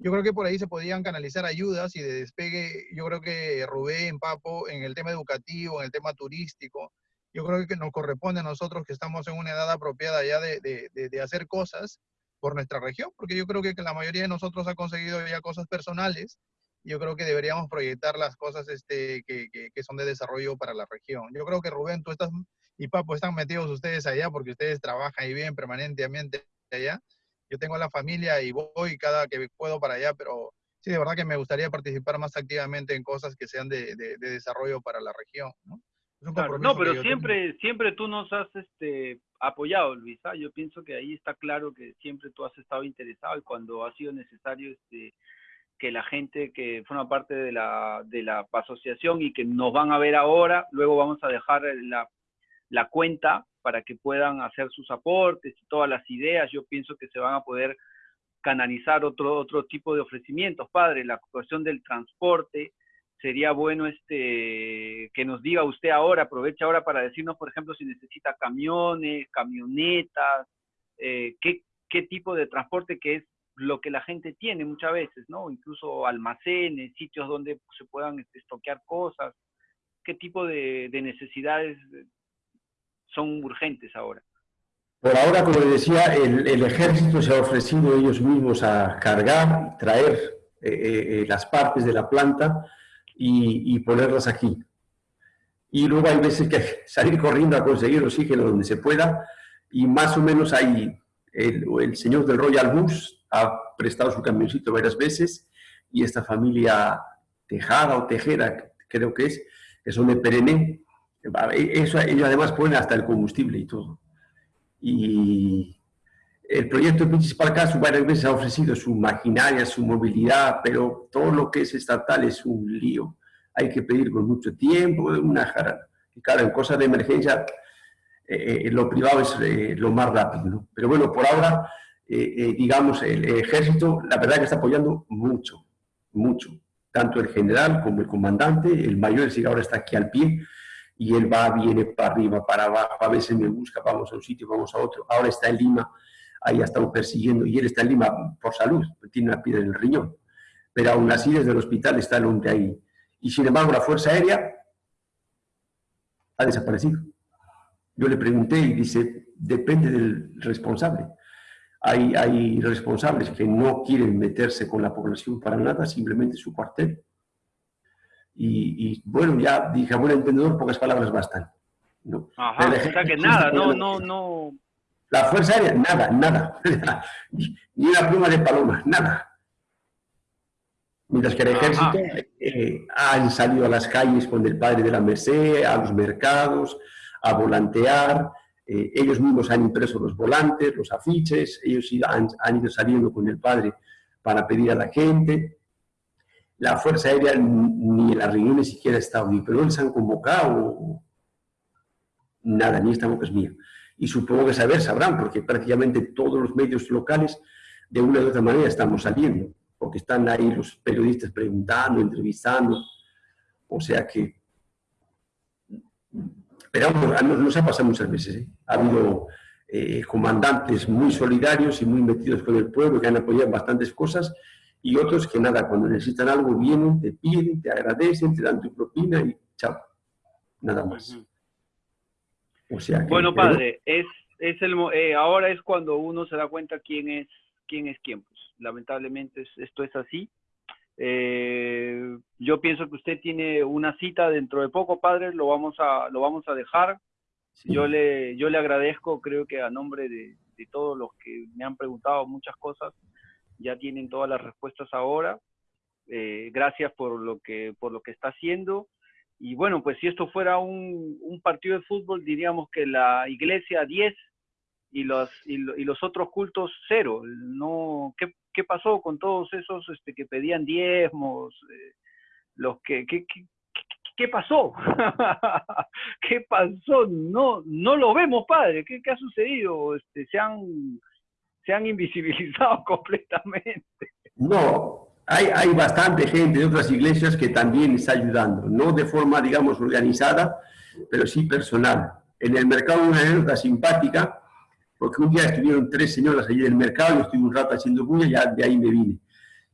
Yo creo que por ahí se podían canalizar ayudas y de despegue, yo creo que Rubén, Papo, en el tema educativo, en el tema turístico, yo creo que nos corresponde a nosotros que estamos en una edad apropiada ya de, de, de, hacer cosas por nuestra región, porque yo creo que la mayoría de nosotros ha conseguido ya cosas personales. Yo creo que deberíamos proyectar las cosas este, que, que, que son de desarrollo para la región. Yo creo que Rubén, tú estás y Papo están metidos ustedes allá porque ustedes trabajan y viven permanentemente allá yo tengo la familia y voy cada que puedo para allá, pero sí, de verdad que me gustaría participar más activamente en cosas que sean de, desarrollo para la región, ¿no? no, pero siempre, siempre tú nos has este, apoyado, Luisa. Yo pienso que ahí está claro que siempre tú has estado interesado y cuando ha sido necesario este, que la gente que forma parte de la, de la asociación y que nos van a ver ahora, luego vamos a dejar la, la cuenta para que puedan hacer sus aportes y todas las ideas. Yo pienso que se van a poder canalizar otro, otro tipo de ofrecimientos. Padre, la cuestión del transporte, sería bueno este que nos diga usted ahora, aproveche ahora para decirnos, por ejemplo, si necesita camiones, camionetas, eh, qué, qué tipo de transporte que es lo que la gente tiene muchas veces, ¿no? Incluso almacenes, sitios donde se puedan este, estoquear cosas, qué tipo de necesidades son urgentes ahora. Por ahora, como le decía, el, ejército se ha ofrecido ellos mismos a cargar, traer eh, eh, eh, las partes de la planta y, ponerlas aquí. Y luego hay veces que salir corriendo a conseguir oxígeno donde se pueda y más o menos hay, el, el señor del Royal Bus ha prestado su camioncito varias veces y esta familia Tejada o Tejera, creo que es, que son de Perené, eso, ellos además ponen hasta el combustible y todo. Y el proyecto principal caso varias veces ha ofrecido su maquinaria, su movilidad, pero todo lo que es estatal es un lío. Hay que pedir con mucho tiempo, una jarana. Y claro, en cosas de emergencia, eh, eh, lo privado es eh, lo más rápido. Pero bueno, por ahora, digamos, el ejército, la verdad que está apoyando mucho, mucho. Tanto el general como el comandante, el mayor, si ahora está aquí al pie, y él va, viene para arriba, para abajo, a veces me busca, vamos a un sitio, vamos a otro, ahora está en Lima, ahí ha estado persiguiendo, y él está en Lima por salud, tiene una piedra en el riñón, pero aún así desde el hospital está el hombre ahí. Y sin embargo la Fuerza Aérea ha desaparecido. Yo le pregunté y dice, depende del responsable. Hay, hay responsables que no quieren meterse con la población para nada, simplemente su cuartel y, bueno, ya dije, buen entendedor, pocas palabras bastan. ¿no? Ajá, o sea que nada, no, no, no. La Fuerza Aérea, nada, nada. Ni una pluma de paloma, nada. Mientras que el ejército eh, han salido a las calles con el padre de la Merced, a los mercados, a volantear, eh, ellos mismos han impreso los volantes, los afiches, ellos han, han, ido saliendo con el padre para pedir a la gente, la Fuerza Aérea ni en las reuniones siquiera ha estado, ni pero les han convocado, nada, ni esta boca es mía. Y supongo que saber sabrán, porque prácticamente todos los medios locales, de una u otra manera, estamos saliendo, porque están ahí los periodistas preguntando, entrevistando, o sea que... Pero nos, ha pasado muchas veces, ¿eh? ha habido eh, comandantes muy solidarios y muy metidos con el pueblo, que han apoyado bastantes cosas, y otros que nada, cuando necesitan algo vienen, te piden, te agradecen, te dan tu propina y chao, nada más. O sea bueno, padre, es, es el, eh, ahora es cuando uno se da cuenta quién es quién. Es quién. Pues, lamentablemente esto es así. Eh, yo pienso que usted tiene una cita dentro de poco, padre, lo vamos a, lo vamos a dejar. Yo, le, yo le agradezco, creo que a nombre de, de todos los que me han preguntado muchas cosas, ya tienen todas las respuestas ahora. Eh, gracias por lo, que, por lo que está haciendo. Y bueno, pues si esto fuera un, partido de fútbol, diríamos que la iglesia 10 y los, y, los otros cultos 0. No, ¿qué, ¿qué pasó con todos esos este, que pedían diezmos? Eh, los que, ¿qué, qué, pasó? ¿Qué pasó? No, no lo vemos, padre. ¿Qué, qué ha sucedido? Este, se, han, se han invisibilizado completamente. No, hay, hay bastante gente de otras iglesias que también está ayudando, no de forma, digamos, organizada, pero sí personal. En el mercado una anécdota simpática, porque un día estuvieron tres señoras allí del mercado, yo estuve un rato haciendo bulla y ya de ahí me vine.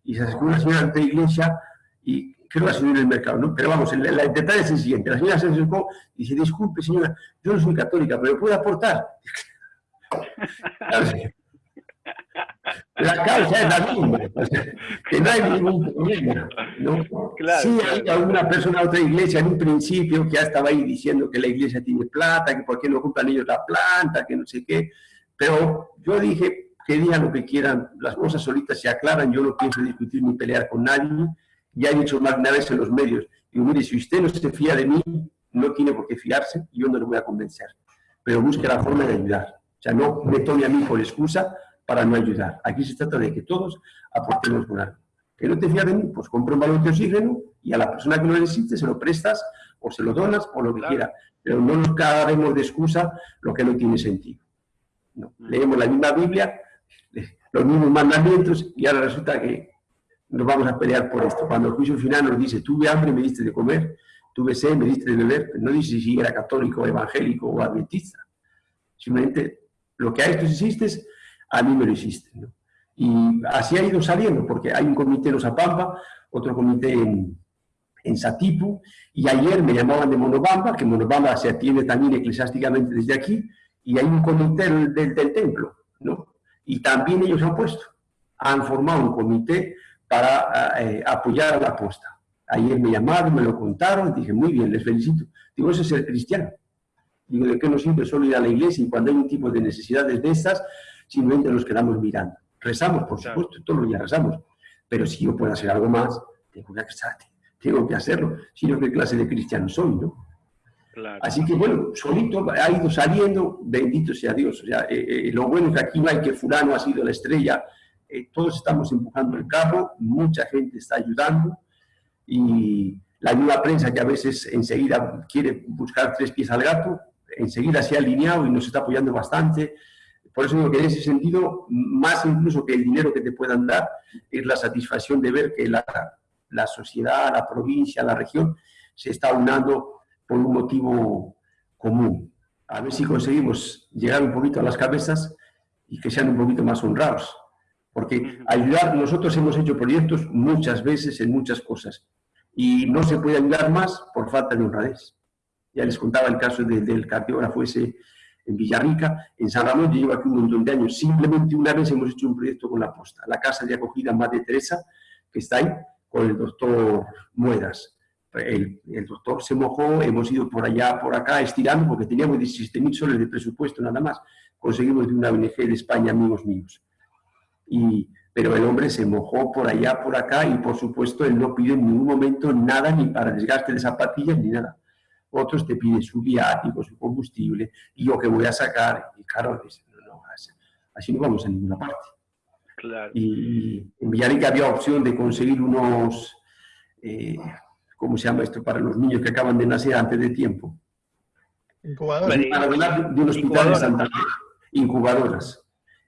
Y se acercó una señora la iglesia y creo que la señora del mercado, ¿no? Pero vamos, el, el, detalle es el siguiente. La señora se acercó y dice, disculpe señora, yo no soy católica, pero ¿puedo aportar? la causa es la misma, que no hay ningún problema. ¿no? Claro, sí, hay alguna persona de otra iglesia en un principio que ya estaba ahí diciendo que la iglesia tiene plata, que por qué no ocupan ellos la planta, que no sé qué, pero yo dije que digan lo que quieran, las cosas solitas se aclaran, yo no pienso discutir ni pelear con nadie, ya he dicho más de una vez en los medios, y mire, si usted no se fía de mí, no tiene por qué fiarse, yo no le voy a convencer, pero busque la forma de ayudar. O sea, no me tome a mí por excusa para no ayudar. Aquí se trata de que todos aportemos con algo. Que no te fías de mí, pues compra un balón de oxígeno y a la persona que lo necesite se lo prestas o se lo donas o lo que quiera. Pero no nos cagaremos de excusa lo que no tiene sentido. No. Leemos la misma Biblia, los mismos mandamientos y ahora resulta que nos vamos a pelear por esto. Cuando el juicio final nos dice, tuve hambre, me diste de comer, tuve sed, me diste de beber, no dice si era católico, evangélico o adventista. Simplemente lo que a estos hiciste, a mí me lo hiciste. Y así ha ido saliendo, porque hay un comité en Osapampa, otro comité en, en Satipu, y ayer me llamaban de Monobamba, que Monobamba se atiende también eclesiásticamente desde aquí, y hay un comité del, del, templo, ¿no? Y también ellos han puesto, han formado un comité para eh, apoyar a la aposta. Ayer me llamaron, me lo contaron, dije, muy bien, les felicito. Digo, eso es ser cristiano. Digo, ¿de qué nos sirve solo ir a la iglesia y cuando hay un tipo de necesidades de estas, simplemente nos quedamos mirando? Rezamos, por supuesto, todos los días rezamos, pero si yo puedo hacer algo más, tengo que, tengo que hacerlo, si no, ¿qué clase de cristiano soy, no? Así que bueno, solito ha ido saliendo, bendito sea Dios. O sea, eh, eh, lo bueno es que aquí no hay que fulano ha sido la estrella, eh, todos estamos empujando el carro, mucha gente está ayudando y la nueva prensa que a veces enseguida quiere buscar tres pies al gato, enseguida se ha alineado y nos está apoyando bastante. Por eso digo que en ese sentido, más incluso que el dinero que te puedan dar, es la satisfacción de ver que la, la sociedad, la provincia, la región, se está unando por un motivo común. A ver si conseguimos llegar un poquito a las cabezas y que sean un poquito más honrados. Porque ayudar, nosotros hemos hecho proyectos muchas veces en muchas cosas y no se puede ayudar más por falta de honradez. Ya les contaba el caso del cardiógrafo ese en Villarrica, en San Ramón, yo llevo aquí un montón de años. Simplemente una vez hemos hecho un proyecto con la posta, la casa de acogida Madre Teresa, que está ahí, con el doctor Muedas. El, el, doctor se mojó, hemos ido por allá, por acá, estirando, porque teníamos 17.000 soles de presupuesto nada más. Conseguimos de una ONG de España, amigos míos. Y, pero el hombre se mojó por allá, por acá, y por supuesto él no pide en ningún momento nada, ni para desgaste de zapatillas, ni nada. Otros te piden su viático, su combustible, y yo que voy a sacar, y claro, no, así no vamos a ninguna parte. Claro. Y en Villarrica había opción de conseguir unos, eh, ¿cómo se llama esto? Para los niños que acaban de nacer antes de tiempo. Incubadoras. de un hospital de Santander. Incubadoras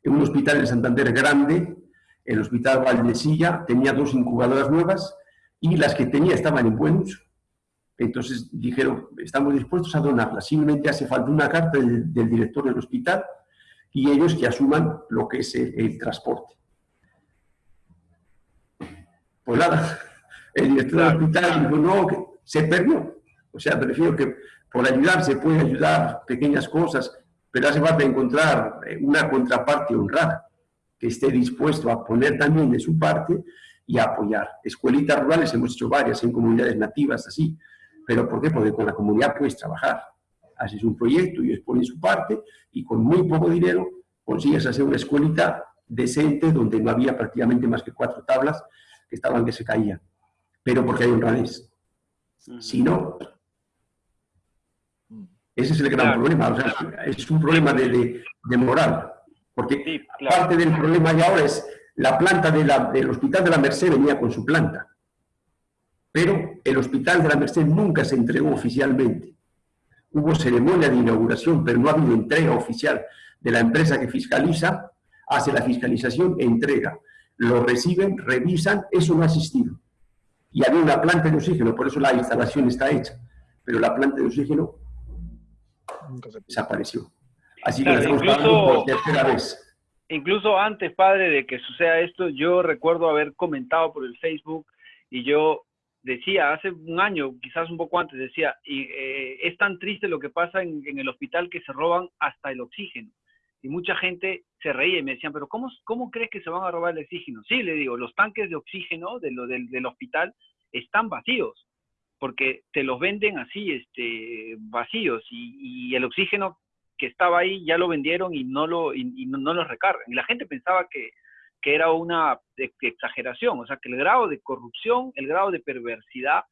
en un hospital en Santander grande, el Hospital Valdesilla, tenía dos incubadoras nuevas y las que tenía estaban en buen uso. Entonces dijeron, estamos dispuestos a donarlas, simplemente hace falta una carta del, director del hospital y ellos que asuman lo que es el, transporte. Pues nada, el director del hospital dijo, no, que se perdió. O sea, prefiero que por ayudar se puede ayudar pequeñas cosas, pero hace falta encontrar eh, una contraparte honrada que esté dispuesto a poner también de su parte y a apoyar. Escuelitas rurales hemos hecho varias en comunidades nativas así, pero ¿por qué? Porque con la comunidad puedes trabajar. Haces un proyecto y ellos ponen su parte y con muy poco dinero consigues hacer una escuelita decente donde no había prácticamente más que cuatro tablas que estaban que se caían. Pero porque hay honradez. Si no, ese es el gran problema, o sea, es un problema de, de, moral. Porque parte del problema de ahora es La planta del Hospital de la Merced venía con su planta, pero el Hospital de la Merced nunca se entregó oficialmente. Hubo ceremonia de inauguración, pero no ha habido entrega oficial de la empresa que fiscaliza, hace la fiscalización e entrega. Lo reciben, revisan, eso no ha existido. Y había una planta de oxígeno, por eso la instalación está hecha, pero la planta de oxígeno desapareció. Así que estamos por tercera vez. Incluso antes, padre, de que suceda esto, yo recuerdo haber comentado por el Facebook y yo decía, hace un año, quizás un poco antes, decía, y, eh, es tan triste lo que pasa en, el hospital que se roban hasta el oxígeno. Y mucha gente se reía y me decían, pero ¿cómo, ¿cómo crees que se van a robar el oxígeno? Sí, le digo, los tanques de oxígeno de lo, del, hospital están vacíos, porque te los venden así, este, vacíos, y, y el oxígeno que estaba ahí ya lo vendieron y no lo, y, no, lo recargan. Y la gente pensaba que, que era una exageración, o sea, que el grado de corrupción, el grado de perversidad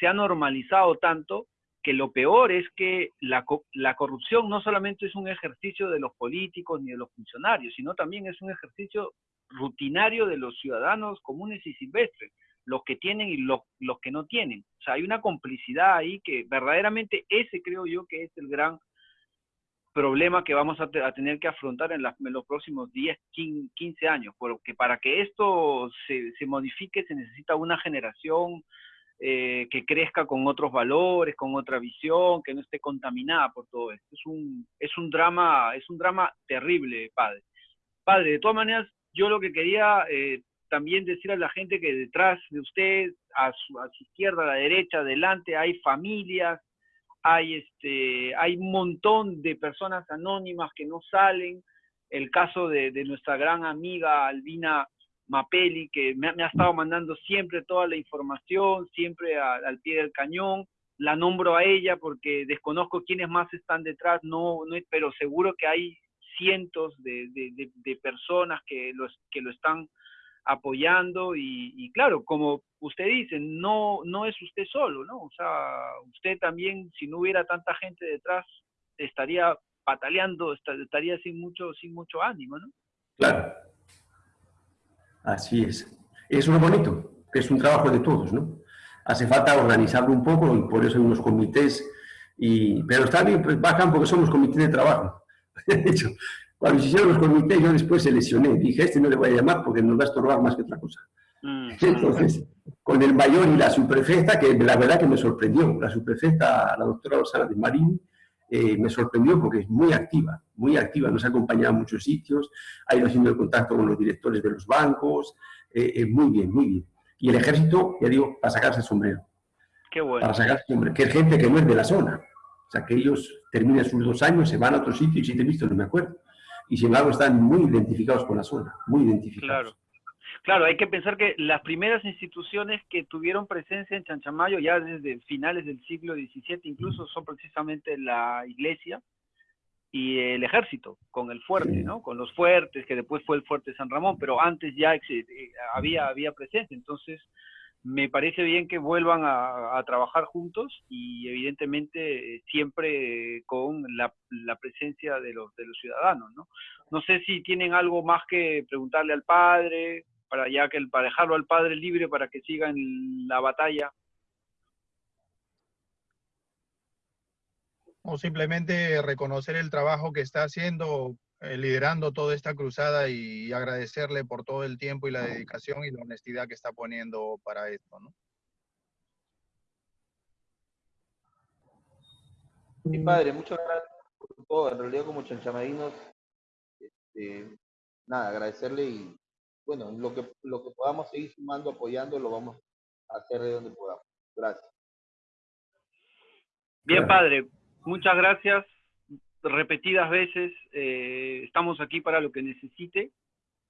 se ha normalizado tanto que lo peor es que la, la, corrupción no solamente es un ejercicio de los políticos ni de los funcionarios, sino también es un ejercicio rutinario de los ciudadanos comunes y silvestres, los que tienen y los, los que no tienen. O sea, hay una complicidad ahí que verdaderamente ese creo yo que es el gran problema que vamos a, tener que afrontar en, los próximos 10, 15 años, porque para que esto se, modifique se necesita una generación eh, que crezca con otros valores, con otra visión, que no esté contaminada por todo esto. Es un, es un drama, es un drama terrible, padre. Padre, de todas maneras, yo lo que quería eh, también decir a la gente que detrás de usted, a su, a su izquierda, a la derecha, adelante, hay familias, hay, este, hay un montón de personas anónimas que no salen. El caso de, nuestra gran amiga Albina Mapelli, que me, ha estado mandando siempre toda la información, siempre al pie del cañón. La nombro a ella porque desconozco quiénes más están detrás, no, no pero seguro que hay cientos de, de personas que, los, que lo están apoyando y, claro, como usted dice, no, no es usted solo, ¿no? O sea, usted también, si no hubiera tanta gente detrás, estaría pataleando, estaría sin mucho, sin mucho ánimo, ¿no? Claro. Así es. Es lo bonito, que es un trabajo de todos, ¿no? Hace falta organizarlo un poco y por eso hay unos comités, y, pero está bien, pues bajan porque somos comités de trabajo. Cuando se hicieron los comités, yo después seleccioné. Dije, este no le voy a llamar porque nos va a estorbar más que otra cosa. Mm. Entonces, con el mayor y la subprefecta, que la verdad que me sorprendió, la subprefecta, la doctora Rosana de Marín, eh, me sorprendió porque es muy activa, muy activa, nos ha acompañado a muchos sitios, ha ido haciendo el contacto con los directores de los bancos, eh, eh, muy bien, muy bien. Y el ejército, ya digo, para sacarse el sombrero. Qué bueno. Para sacarse el sombrero, que es gente que no es de la zona. O sea, que ellos terminan sus dos años, se van a otro sitio y si te he visto no me acuerdo y sin embargo están muy identificados con la zona, muy identificados. Claro. Claro, hay que pensar que las primeras instituciones que tuvieron presencia en Chanchamayo ya desde finales del siglo XVII incluso son precisamente la iglesia y el ejército, con el fuerte, ¿no? Con los fuertes, que después fue el fuerte San Ramón, pero antes ya eh, había, había presencia. Entonces, me parece bien que vuelvan a, trabajar juntos y evidentemente siempre con la, presencia de los, de los ciudadanos, ¿no? No sé si tienen algo más que preguntarle al padre, para ya que para dejarlo al padre libre para que siga en la batalla. O simplemente reconocer el trabajo que está haciendo eh, liderando toda esta cruzada y agradecerle por todo el tiempo y la dedicación y la honestidad que está poniendo para esto, ¿no? Mi padre, muchas gracias por todo. En realidad, como chanchamadinos, este, nada, agradecerle y, bueno, lo que, lo que podamos seguir sumando, apoyando, lo vamos a hacer de donde podamos. Gracias. Bien, padre, muchas gracias repetidas veces, eh, estamos aquí para lo que necesite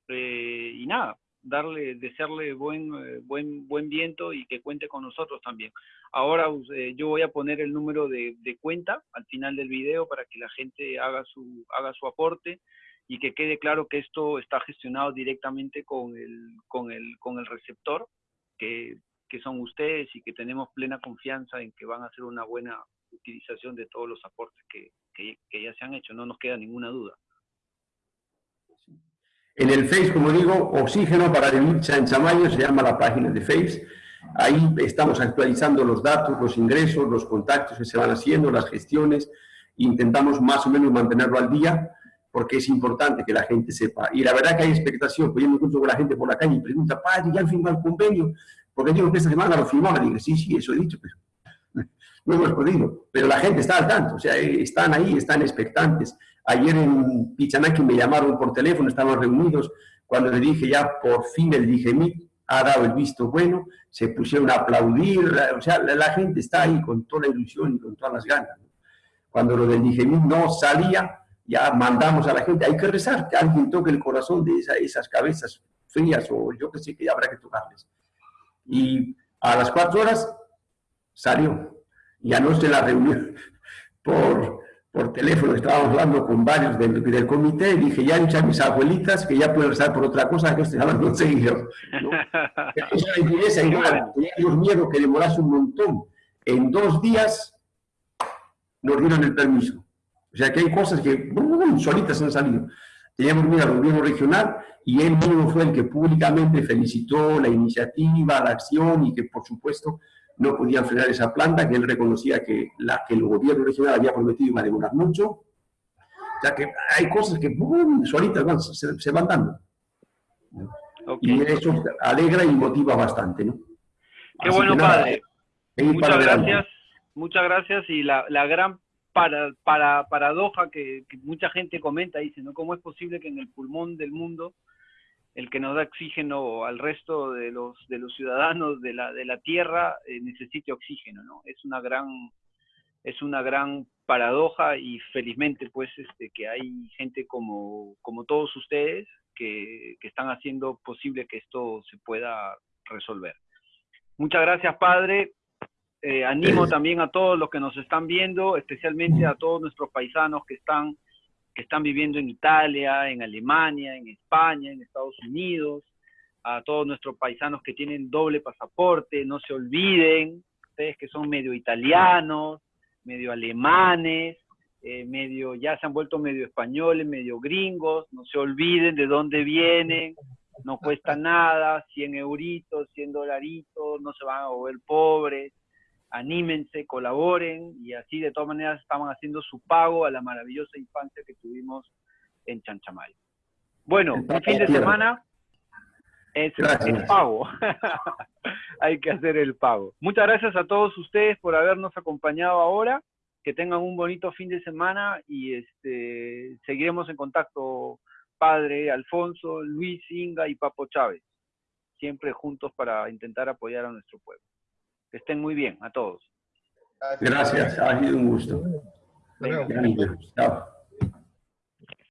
eh, y nada, darle, desearle buen, eh, buen, buen viento y que cuente con nosotros también. Ahora yo voy a poner el número de, cuenta al final del video para que la gente haga su, haga su aporte y que quede claro que esto está gestionado directamente con el, con el, con el receptor, que, que son ustedes y que tenemos plena confianza en que van a hacer una buena utilización de todos los aportes que, que, ya se han hecho, no nos queda ninguna duda. En el Face, como digo, Oxígeno para vivir Chamayo se llama la página de Face. Ahí estamos actualizando los datos, los ingresos, los contactos que se van haciendo, las gestiones. Intentamos más o menos mantenerlo al día porque es importante que la gente sepa. Y la verdad que hay expectación, pues yo me encuentro con la gente por la calle y pregunta, padre, ¿ya han firmado el convenio? Porque digo que esta semana lo firmamos. Y digo, sí, sí, eso he dicho, pero no hemos podido. Pero la gente está al tanto, o sea, están ahí, están expectantes. Ayer en Pichanaki me llamaron por teléfono, estaban reunidos, cuando le dije ya por fin el DGMIT ha dado el visto bueno, se pusieron a aplaudir, o sea, la, gente está ahí con toda la ilusión y con todas las ganas. Cuando lo del DGMIT no salía, ya mandamos a la gente, hay que rezar, que alguien toque el corazón de esas cabezas frías o yo que sé que habrá que tocarles. Y a las cuatro horas salió. Y anoche en la reunión por, por teléfono estábamos hablando con varios del, del comité y dije, ya a mis abuelitas que ya pueden rezar por otra cosa que estoy hablando seguido. ¿no? Esa es la igual, teníamos miedo que demorase un montón. En dos días nos dieron el permiso. O sea que hay cosas que solitas han salido. Teníamos miedo al gobierno regional y él mismo fue el que públicamente felicitó la iniciativa, la acción y que por supuesto no podían frenar esa planta, que él reconocía que, la, que el gobierno regional había prometido iba a demorar mucho. O sea que hay cosas que ¡bum! solitas se, van dando. Y eso alegra y motiva bastante. ¿no? Qué bueno, padre. Muchas gracias. Muchas gracias. Y la, la gran para, para, paradoja que, que, mucha gente comenta, dice, ¿no? ¿Cómo es posible que en el pulmón del mundo el que nos da oxígeno al resto de los, de los ciudadanos de la, de la Tierra eh, necesite oxígeno, ¿no? Es una gran, es una gran paradoja y felizmente pues este, que hay gente como, como todos ustedes que, que están haciendo posible que esto se pueda resolver. Muchas gracias, padre. Eh, animo también a todos los que nos están viendo, especialmente a todos nuestros paisanos que están que están viviendo en Italia, en Alemania, en España, en Estados Unidos, a todos nuestros paisanos que tienen doble pasaporte, no se olviden, ustedes que son medio italianos, medio alemanes, eh, medio, ya se han vuelto medio españoles, medio gringos, no se olviden de dónde vienen, no cuesta nada, 100 euritos, 100 dolaritos, no se van a volver pobres, anímense, colaboren y así de todas maneras estaban haciendo su pago a la maravillosa infancia que tuvimos en Chanchamayo. Bueno, un fin de semana es el pago. Hay que hacer el pago. Muchas gracias a todos ustedes por habernos acompañado ahora. Que tengan un bonito fin de semana y este seguiremos en contacto Padre Alfonso, Luis Inga y Papo Chávez, siempre juntos para intentar apoyar a nuestro pueblo. Que estén muy bien a todos. Gracias, ha sido un gusto. Chao.